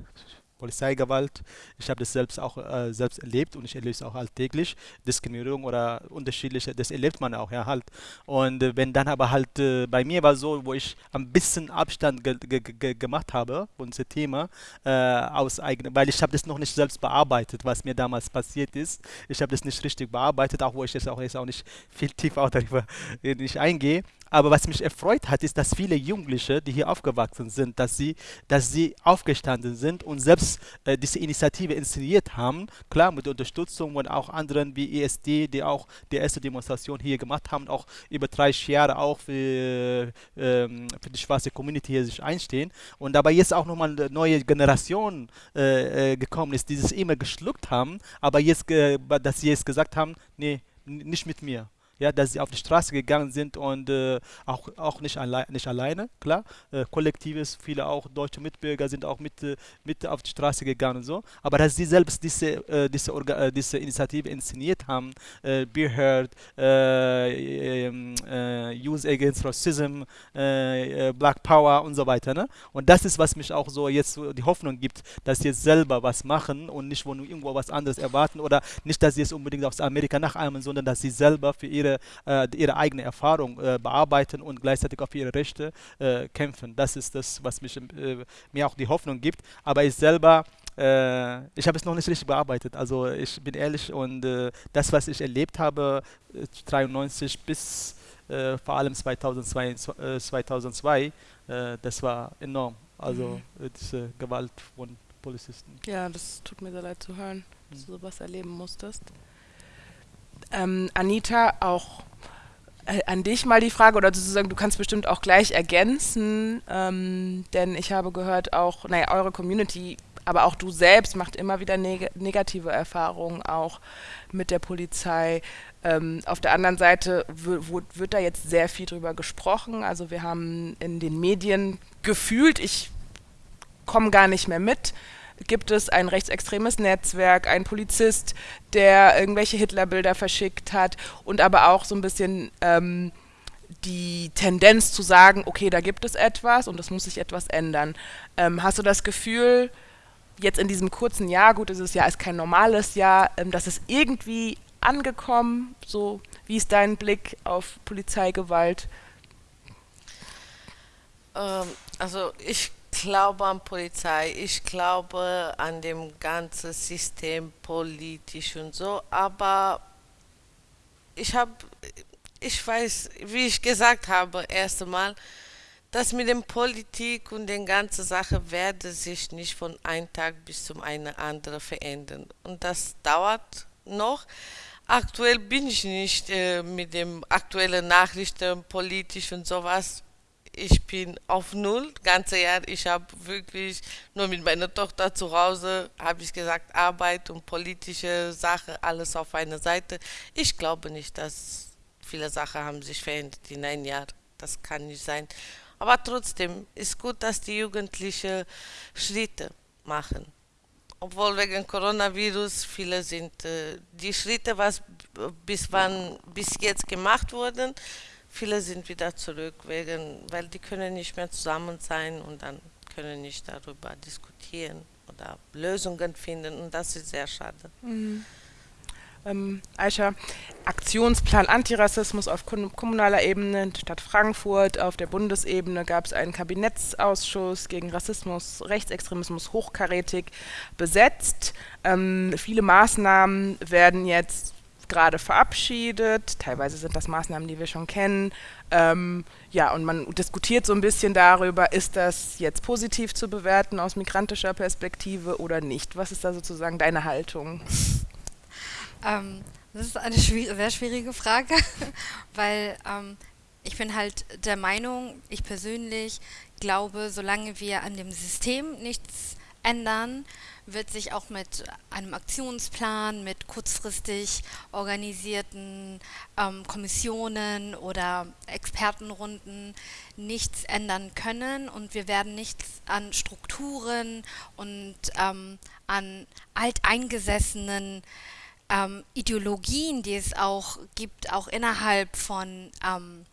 Polizeigewalt. Ich habe das selbst auch äh, selbst erlebt und ich erlebe es auch alltäglich. Diskriminierung oder unterschiedliche, das erlebt man auch ja halt. Und äh, wenn dann aber halt äh, bei mir war so, wo ich ein bisschen Abstand ge ge ge gemacht habe von diesem Thema äh, aus eigenem, weil ich habe das noch nicht selbst bearbeitet, was mir damals passiert ist. Ich habe das nicht richtig bearbeitet, auch wo ich jetzt auch jetzt auch nicht viel tiefer darüber äh, nicht eingehe. Aber was mich erfreut hat, ist, dass viele Jugendliche, die hier aufgewachsen sind, dass sie, dass sie aufgestanden sind und selbst äh, diese Initiative inszeniert haben. Klar, mit Unterstützung von auch anderen wie ESD, die auch die erste Demonstration hier gemacht haben, auch über 30 Jahre auch für, ähm, für die schwarze Community hier sich einstehen. Und dabei jetzt auch nochmal eine neue Generation äh, äh, gekommen ist, die es immer geschluckt haben, aber jetzt, dass sie jetzt gesagt haben, nee, nicht mit mir ja, dass sie auf die Straße gegangen sind und äh, auch, auch nicht, alle, nicht alleine, klar. Äh, Kollektives, viele auch deutsche Mitbürger sind auch mit, äh, mit auf die Straße gegangen und so. Aber dass sie selbst diese, äh, diese, Orga äh, diese Initiative inszeniert haben, äh, Be Heard, äh, ähm, Use Against Racism, Black Power und so weiter. Ne? Und das ist, was mich auch so jetzt die Hoffnung gibt, dass sie jetzt selber was machen und nicht wo irgendwo was anderes erwarten oder nicht, dass sie es unbedingt aus Amerika nachahmen, sondern dass sie selber für ihre äh, ihre eigene Erfahrung äh, bearbeiten und gleichzeitig auf ihre Rechte äh, kämpfen. Das ist das, was mich, äh, mir auch die Hoffnung gibt. Aber ich selber äh, ich habe es noch nicht richtig bearbeitet. Also ich bin ehrlich und äh, das, was ich erlebt habe, 93 bis vor allem 2002, 2002 das war enorm. Also mhm. diese Gewalt von Polizisten. Ja, das tut mir sehr leid zu hören, dass mhm. du sowas erleben musstest. Ähm, Anita, auch äh, an dich mal die Frage, oder sozusagen, du kannst bestimmt auch gleich ergänzen, ähm, denn ich habe gehört auch, naja, eure Community aber auch du selbst macht immer wieder neg negative Erfahrungen auch mit der Polizei. Ähm, auf der anderen Seite wird da jetzt sehr viel drüber gesprochen. Also wir haben in den Medien gefühlt, ich komme gar nicht mehr mit, gibt es ein rechtsextremes Netzwerk, ein Polizist, der irgendwelche Hitlerbilder verschickt hat und aber auch so ein bisschen ähm, die Tendenz zu sagen, okay, da gibt es etwas und es muss sich etwas ändern. Ähm, hast du das Gefühl, jetzt in diesem kurzen Jahr, gut, dieses Jahr ist kein normales Jahr, ähm, dass es irgendwie angekommen? So, wie ist dein Blick auf Polizeigewalt? Ähm, also ich glaube an Polizei, ich glaube an dem ganzen System politisch und so, aber ich habe, ich weiß, wie ich gesagt habe, erst einmal, das mit dem Politik und den ganzen Sache werde sich nicht von einem Tag bis zum einen anderen verändern. Und das dauert noch. Aktuell bin ich nicht äh, mit dem aktuellen Nachrichten politisch und sowas. Ich bin auf Null, ganze Jahr. Ich habe wirklich nur mit meiner Tochter zu Hause, habe ich gesagt, Arbeit und politische Sache, alles auf einer Seite. Ich glaube nicht, dass viele Sachen haben sich verändert in einem Jahr. Das kann nicht sein. Aber trotzdem ist gut, dass die Jugendlichen Schritte machen. Obwohl wegen Coronavirus viele sind äh, die Schritte, was bis wann bis jetzt gemacht wurden, viele sind wieder zurück, wegen, weil die können nicht mehr zusammen sein und dann können nicht darüber diskutieren oder Lösungen finden und das ist sehr schade. Mhm ähm, Aisha, Aktionsplan Antirassismus auf kommunaler Ebene, Stadt Frankfurt, auf der Bundesebene gab es einen Kabinettsausschuss gegen Rassismus, Rechtsextremismus hochkarätig besetzt. Ähm, viele Maßnahmen werden jetzt gerade verabschiedet. Teilweise sind das Maßnahmen, die wir schon kennen. Ähm, ja, und man diskutiert so ein bisschen darüber, ist das jetzt positiv zu bewerten aus migrantischer Perspektive oder nicht? Was ist da sozusagen deine Haltung? Ähm, das ist eine schwierig, sehr schwierige Frage, weil ähm, ich bin halt der Meinung, ich persönlich glaube, solange wir an dem System nichts ändern, wird sich auch mit einem Aktionsplan, mit kurzfristig organisierten ähm, Kommissionen oder Expertenrunden nichts ändern können. Und wir werden nichts an Strukturen und ähm, an alteingesessenen ähm, Ideologien, die es auch gibt, auch innerhalb von ähm,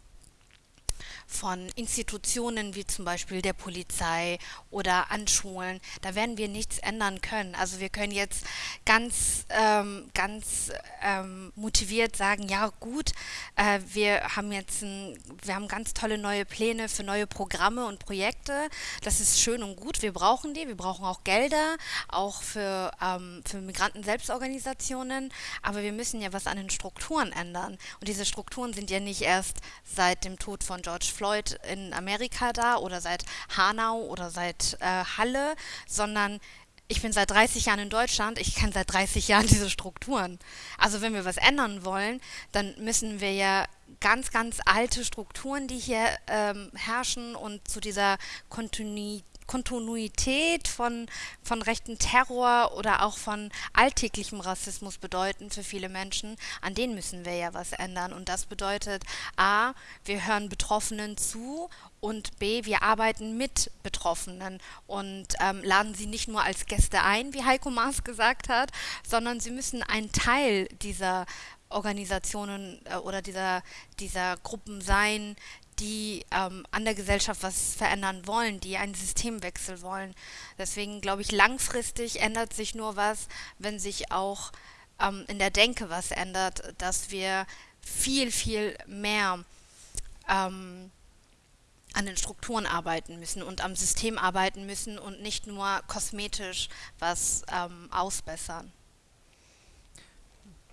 von Institutionen wie zum Beispiel der Polizei oder an Schulen, da werden wir nichts ändern können. Also wir können jetzt ganz, ähm, ganz ähm, motiviert sagen, ja gut, äh, wir haben jetzt ein, wir haben ganz tolle neue Pläne für neue Programme und Projekte. Das ist schön und gut. Wir brauchen die. Wir brauchen auch Gelder, auch für, ähm, für Migranten-Selbstorganisationen. Aber wir müssen ja was an den Strukturen ändern. Und diese Strukturen sind ja nicht erst seit dem Tod von George Floyd in Amerika da oder seit Hanau oder seit äh, Halle, sondern ich bin seit 30 Jahren in Deutschland, ich kenne seit 30 Jahren diese Strukturen. Also wenn wir was ändern wollen, dann müssen wir ja ganz, ganz alte Strukturen, die hier ähm, herrschen und zu dieser Kontinuität Kontinuität von, von rechten Terror oder auch von alltäglichem Rassismus bedeuten für viele Menschen, an denen müssen wir ja was ändern. Und das bedeutet, a, wir hören Betroffenen zu und B, wir arbeiten mit Betroffenen und ähm, laden sie nicht nur als Gäste ein, wie Heiko Maas gesagt hat, sondern sie müssen ein Teil dieser Organisationen äh, oder dieser, dieser Gruppen sein, die ähm, an der Gesellschaft was verändern wollen, die einen Systemwechsel wollen. Deswegen glaube ich, langfristig ändert sich nur was, wenn sich auch ähm, in der Denke was ändert, dass wir viel, viel mehr ähm, an den Strukturen arbeiten müssen und am System arbeiten müssen und nicht nur kosmetisch was ähm, ausbessern.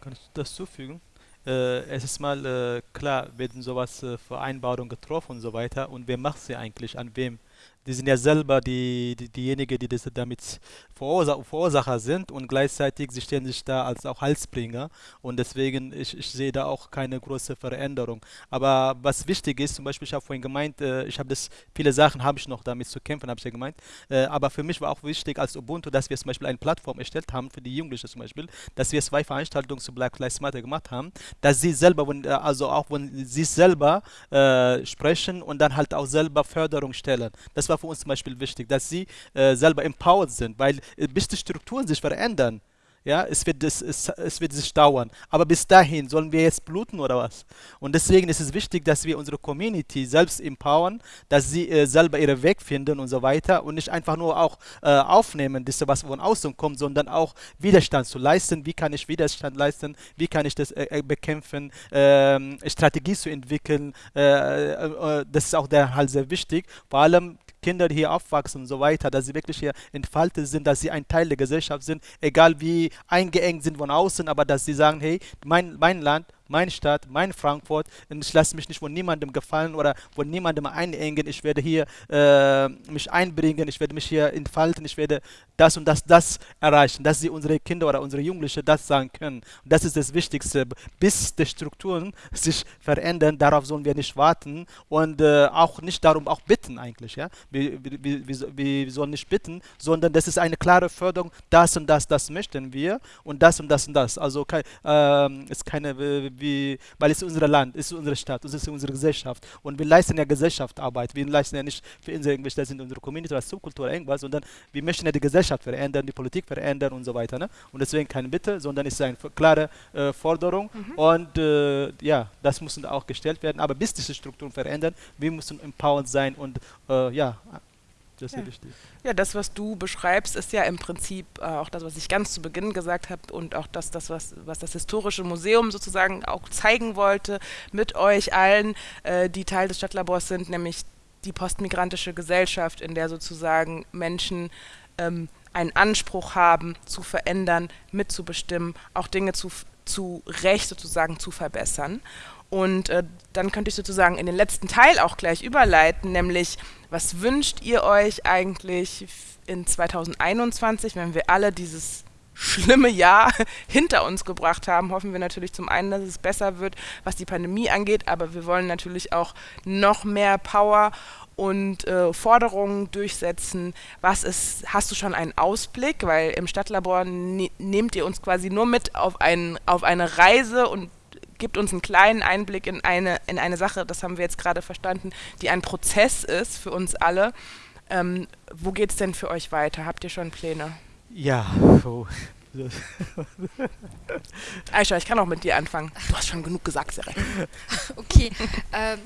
Kann ich das zufügen? Äh, es ist mal äh, klar, werden sowas äh, Vereinbarungen getroffen und so weiter. Und wer macht sie eigentlich? An wem die sind ja selber die, die diejenigen, die das damit Verursa Verursacher sind und gleichzeitig sie stehen sich da als auch Halsbringer und deswegen ich, ich sehe da auch keine große Veränderung. Aber was wichtig ist, zum Beispiel ich habe vorhin gemeint, äh, ich habe das viele Sachen habe ich noch damit zu kämpfen, habe ich ja gemeint. Äh, aber für mich war auch wichtig als Ubuntu, dass wir zum Beispiel eine Plattform erstellt haben für die Jugendlichen zum Beispiel, dass wir zwei Veranstaltungen zu Black Lives Matter gemacht haben, dass sie selber, äh, also auch wenn sie selber äh, sprechen und dann halt auch selber Förderung stellen. Das war für uns zum Beispiel wichtig, dass sie äh, selber empowered sind, weil äh, bis die Strukturen sich verändern, ja, es wird, das, es, es wird sich dauern. Aber bis dahin sollen wir jetzt bluten oder was? Und deswegen ist es wichtig, dass wir unsere Community selbst empowern, dass sie äh, selber ihren Weg finden und so weiter und nicht einfach nur auch äh, aufnehmen, das was von außen kommt, sondern auch Widerstand zu leisten. Wie kann ich Widerstand leisten? Wie kann ich das äh, äh bekämpfen? Ähm, Strategie zu entwickeln. Äh, äh, das ist auch der halt sehr wichtig. Vor allem Kinder, hier aufwachsen und so weiter, dass sie wirklich hier entfaltet sind, dass sie ein Teil der Gesellschaft sind, egal wie eingeengt sind von außen, aber dass sie sagen, hey, mein, mein Land, meine Stadt, mein Frankfurt und ich lasse mich nicht von niemandem gefallen oder von niemandem einengen. Ich werde hier äh, mich einbringen, ich werde mich hier entfalten, ich werde das und das, das erreichen, dass sie unsere Kinder oder unsere Jugendlichen das sagen können. Und das ist das Wichtigste. Bis die Strukturen sich verändern, darauf sollen wir nicht warten und äh, auch nicht darum auch bitten eigentlich. Ja? Wir, wir, wir, wir sollen nicht bitten, sondern das ist eine klare Förderung, das und das, das möchten wir und das und das und das. Also äh, ist keine wie, weil es ist unser Land, es ist unsere Stadt, es ist unsere Gesellschaft. Und wir leisten ja Gesellschaftsarbeit. Wir leisten ja nicht für unsere, irgendwelche, das sind unsere Community oder Subkultur irgendwas, sondern wir möchten ja die Gesellschaft verändern, die Politik verändern und so weiter. Ne? Und deswegen keine Bitte, sondern es ist eine klare äh, Forderung. Mhm. Und äh, ja, das muss auch gestellt werden. Aber bis diese Strukturen verändern, wir müssen empowered sein und äh, ja, das ja. Ja, das, was du beschreibst, ist ja im Prinzip äh, auch das, was ich ganz zu Beginn gesagt habe und auch das, das was, was das Historische Museum sozusagen auch zeigen wollte mit euch allen, äh, die Teil des Stadtlabors sind, nämlich die postmigrantische Gesellschaft, in der sozusagen Menschen ähm, einen Anspruch haben, zu verändern, mitzubestimmen, auch Dinge zu, zu Recht sozusagen zu verbessern. Und äh, dann könnte ich sozusagen in den letzten Teil auch gleich überleiten, nämlich was wünscht ihr euch eigentlich in 2021, wenn wir alle dieses schlimme Jahr hinter uns gebracht haben, hoffen wir natürlich zum einen, dass es besser wird, was die Pandemie angeht, aber wir wollen natürlich auch noch mehr Power und äh, Forderungen durchsetzen. Was ist, hast du schon einen Ausblick? Weil im Stadtlabor ne nehmt ihr uns quasi nur mit auf, ein, auf eine Reise und gibt uns einen kleinen Einblick in eine, in eine Sache, das haben wir jetzt gerade verstanden, die ein Prozess ist für uns alle. Ähm, wo geht es denn für euch weiter? Habt ihr schon Pläne? Ja, oh. Aisha, ich kann auch mit dir anfangen. Du hast schon genug gesagt, Sarah. Okay, ähm,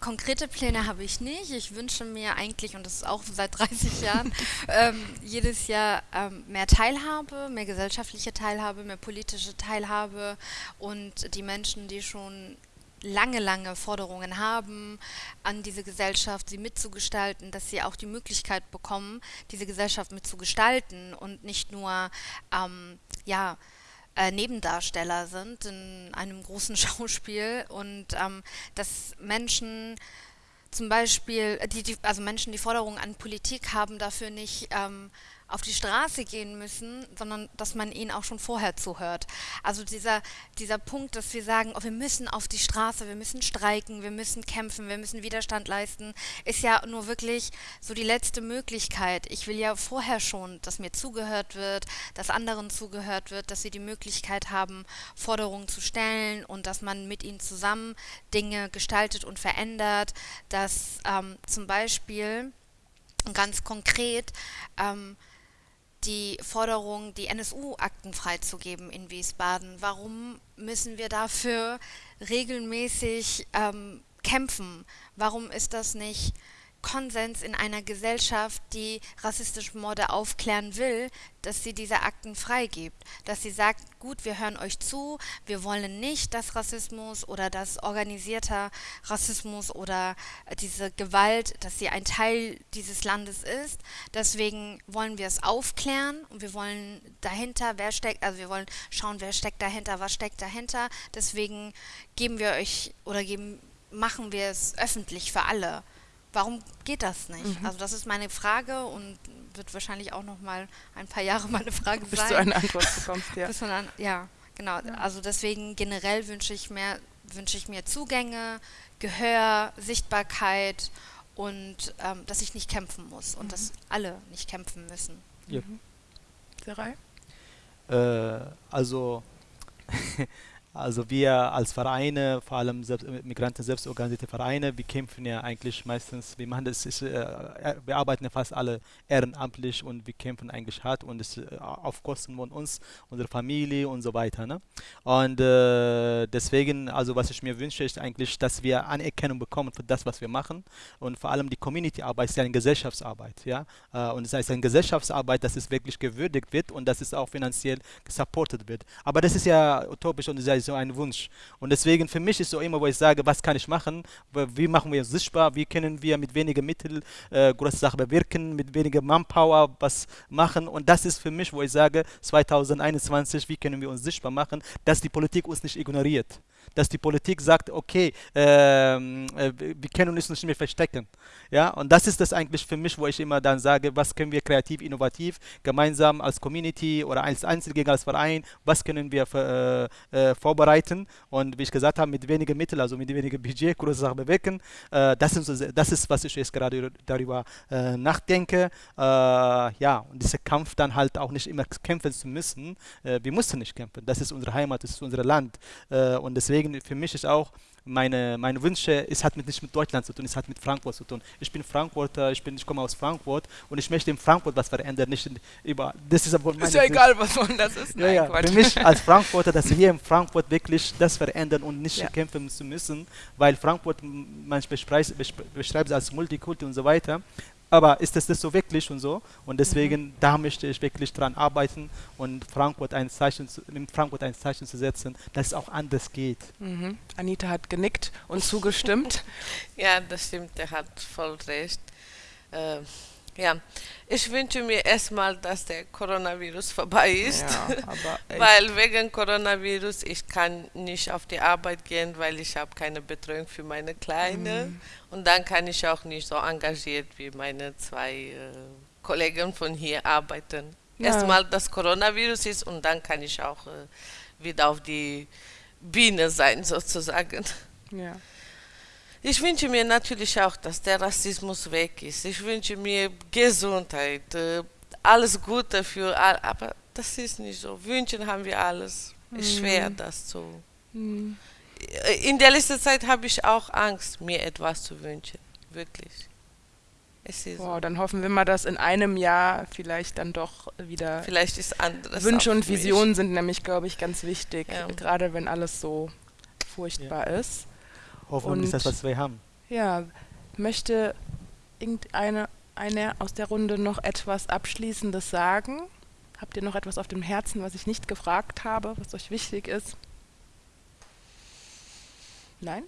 Konkrete Pläne habe ich nicht. Ich wünsche mir eigentlich, und das ist auch seit 30 Jahren, ähm, jedes Jahr ähm, mehr Teilhabe, mehr gesellschaftliche Teilhabe, mehr politische Teilhabe und die Menschen, die schon lange, lange Forderungen haben an diese Gesellschaft, sie mitzugestalten, dass sie auch die Möglichkeit bekommen, diese Gesellschaft mitzugestalten und nicht nur, ähm, ja, äh, Nebendarsteller sind in einem großen Schauspiel und ähm, dass Menschen zum Beispiel, die, die, also Menschen, die Forderungen an Politik haben, dafür nicht ähm, auf die Straße gehen müssen, sondern dass man ihnen auch schon vorher zuhört. Also dieser, dieser Punkt, dass wir sagen, oh, wir müssen auf die Straße, wir müssen streiken, wir müssen kämpfen, wir müssen Widerstand leisten, ist ja nur wirklich so die letzte Möglichkeit. Ich will ja vorher schon, dass mir zugehört wird, dass anderen zugehört wird, dass sie die Möglichkeit haben, Forderungen zu stellen und dass man mit ihnen zusammen Dinge gestaltet und verändert, dass ähm, zum Beispiel ganz konkret ähm, die Forderung, die NSU-Akten freizugeben in Wiesbaden. Warum müssen wir dafür regelmäßig ähm, kämpfen? Warum ist das nicht Konsens in einer Gesellschaft, die rassistische Morde aufklären will, dass sie diese Akten freigibt. Dass sie sagt, gut, wir hören euch zu, wir wollen nicht, dass Rassismus oder dass organisierter Rassismus oder diese Gewalt, dass sie ein Teil dieses Landes ist. Deswegen wollen wir es aufklären und wir wollen dahinter, wer steckt, also wir wollen schauen, wer steckt dahinter, was steckt dahinter. Deswegen geben wir euch oder geben, machen wir es öffentlich für alle. Warum geht das nicht? Mhm. Also das ist meine Frage und wird wahrscheinlich auch noch mal ein paar Jahre meine Frage Bis sein. Bis du eine Antwort bekommst, ja. Bis an, ja, genau. Ja. Also deswegen generell wünsche ich mehr, wünsche ich mir Zugänge, Gehör, Sichtbarkeit und ähm, dass ich nicht kämpfen muss und mhm. dass alle nicht kämpfen müssen. Ja. Mhm. Äh, also Also wir als Vereine, vor allem selbst, äh, Migranten selbstorganisierte Vereine, wir kämpfen ja eigentlich meistens, wir machen das, ist, äh, äh, wir arbeiten ja fast alle ehrenamtlich und wir kämpfen eigentlich hart und es äh, auf Kosten von uns, unserer Familie und so weiter. Ne? Und äh, deswegen, also was ich mir wünsche, ist eigentlich, dass wir Anerkennung bekommen für das, was wir machen und vor allem die Community-Arbeit ist ja eine Gesellschaftsarbeit, ja, und es heißt eine Gesellschaftsarbeit, dass es wirklich gewürdigt wird und dass es auch finanziell gesupportet wird. Aber das ist ja utopisch und sehr so ein Wunsch. Und deswegen für mich ist so immer, wo ich sage, was kann ich machen, wie machen wir uns sichtbar, wie können wir mit weniger Mitteln äh, große Sachen bewirken, mit weniger Manpower was machen. Und das ist für mich, wo ich sage, 2021, wie können wir uns sichtbar machen, dass die Politik uns nicht ignoriert dass die Politik sagt, okay, ähm, äh, wir können uns nicht mehr verstecken. Ja, und das ist das eigentlich für mich, wo ich immer dann sage, was können wir kreativ, innovativ, gemeinsam als Community oder als Einzelgänger, als Verein, was können wir für, äh, äh, vorbereiten und wie ich gesagt habe, mit weniger Mitteln, also mit weniger Budget, große Sachen bewirken. Äh, das, sind, das ist, was ich jetzt gerade darüber äh, nachdenke. Äh, ja, und dieser Kampf dann halt auch nicht immer kämpfen zu müssen. wir mussten nicht kämpfen. Das ist unsere Heimat, das ist unser Land. und deswegen deswegen für mich ist auch meine, meine Wünsche, es hat mit, nicht mit Deutschland zu tun, es hat mit Frankfurt zu tun. Ich bin Frankfurter, ich, bin, ich komme aus Frankfurt und ich möchte in Frankfurt was verändern, nicht über. Das ist aber Ist ja egal, was man das ist. Nein, ja, ja. Für mich als Frankfurter, dass wir hier in Frankfurt wirklich das verändern und nicht ja. kämpfen zu müssen, weil Frankfurt, man beschreibt, beschreibt es als Multikulti und so weiter aber ist das, das so wirklich und so? Und deswegen, mhm. da möchte ich wirklich dran arbeiten und Frankfurt ein Zeichen zu, in Frankfurt ein Zeichen zu setzen, dass es auch anders geht. Mhm. Anita hat genickt und zugestimmt. ja, das stimmt, er hat voll recht. Äh, ja, ich wünsche mir erstmal, dass der Coronavirus vorbei ist, ja, weil wegen Coronavirus ich kann nicht auf die Arbeit gehen, weil ich habe keine Betreuung für meine Kleine mhm. und dann kann ich auch nicht so engagiert wie meine zwei äh, Kollegen von hier arbeiten. Ja. Erstmal das Coronavirus ist und dann kann ich auch äh, wieder auf die Biene sein sozusagen. Ja. Ich wünsche mir natürlich auch, dass der Rassismus weg ist. Ich wünsche mir Gesundheit, äh, alles Gute für alle. Aber das ist nicht so. Wünschen haben wir alles. Ist mhm. schwer, das zu. Mhm. In der letzten Zeit habe ich auch Angst, mir etwas zu wünschen. Wirklich. Es ist Boah, so. dann hoffen wir mal, dass in einem Jahr vielleicht dann doch wieder. Vielleicht ist anderes. Wünsche und Visionen sind nämlich, glaube ich, ganz wichtig. Ja. Gerade wenn alles so furchtbar ja. ist. Hoffentlich ist das, was wir haben. Ja, möchte irgendeine eine aus der Runde noch etwas Abschließendes sagen? Habt ihr noch etwas auf dem Herzen, was ich nicht gefragt habe, was euch wichtig ist? Nein?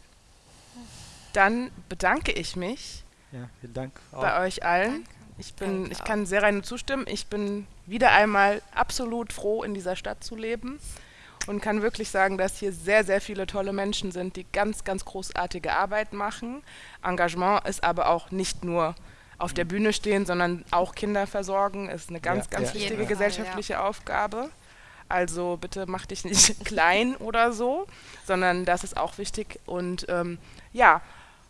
Dann bedanke ich mich ja, vielen Dank bei euch allen. Ich, bin, ich kann sehr rein zustimmen. Ich bin wieder einmal absolut froh, in dieser Stadt zu leben und kann wirklich sagen, dass hier sehr, sehr viele tolle Menschen sind, die ganz, ganz großartige Arbeit machen. Engagement ist aber auch nicht nur auf der Bühne stehen, sondern auch Kinder versorgen, ist eine ganz, ja, ganz ja. wichtige gesellschaftliche ja. Aufgabe. Also bitte mach dich nicht klein oder so, sondern das ist auch wichtig. Und ähm, ja,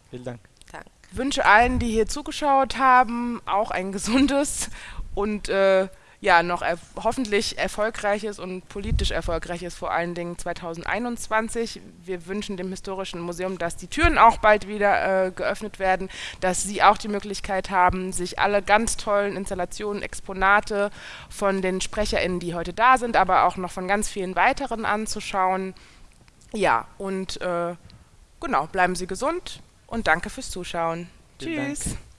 vielen Dank. Dank. Wünsche allen, die hier zugeschaut haben, auch ein gesundes und äh, ja, noch er hoffentlich erfolgreiches und politisch erfolgreiches, vor allen Dingen 2021. Wir wünschen dem Historischen Museum, dass die Türen auch bald wieder äh, geöffnet werden, dass Sie auch die Möglichkeit haben, sich alle ganz tollen Installationen, Exponate von den SprecherInnen, die heute da sind, aber auch noch von ganz vielen weiteren anzuschauen. Ja, und äh, genau, bleiben Sie gesund und danke fürs Zuschauen. Vielen Tschüss. Dank.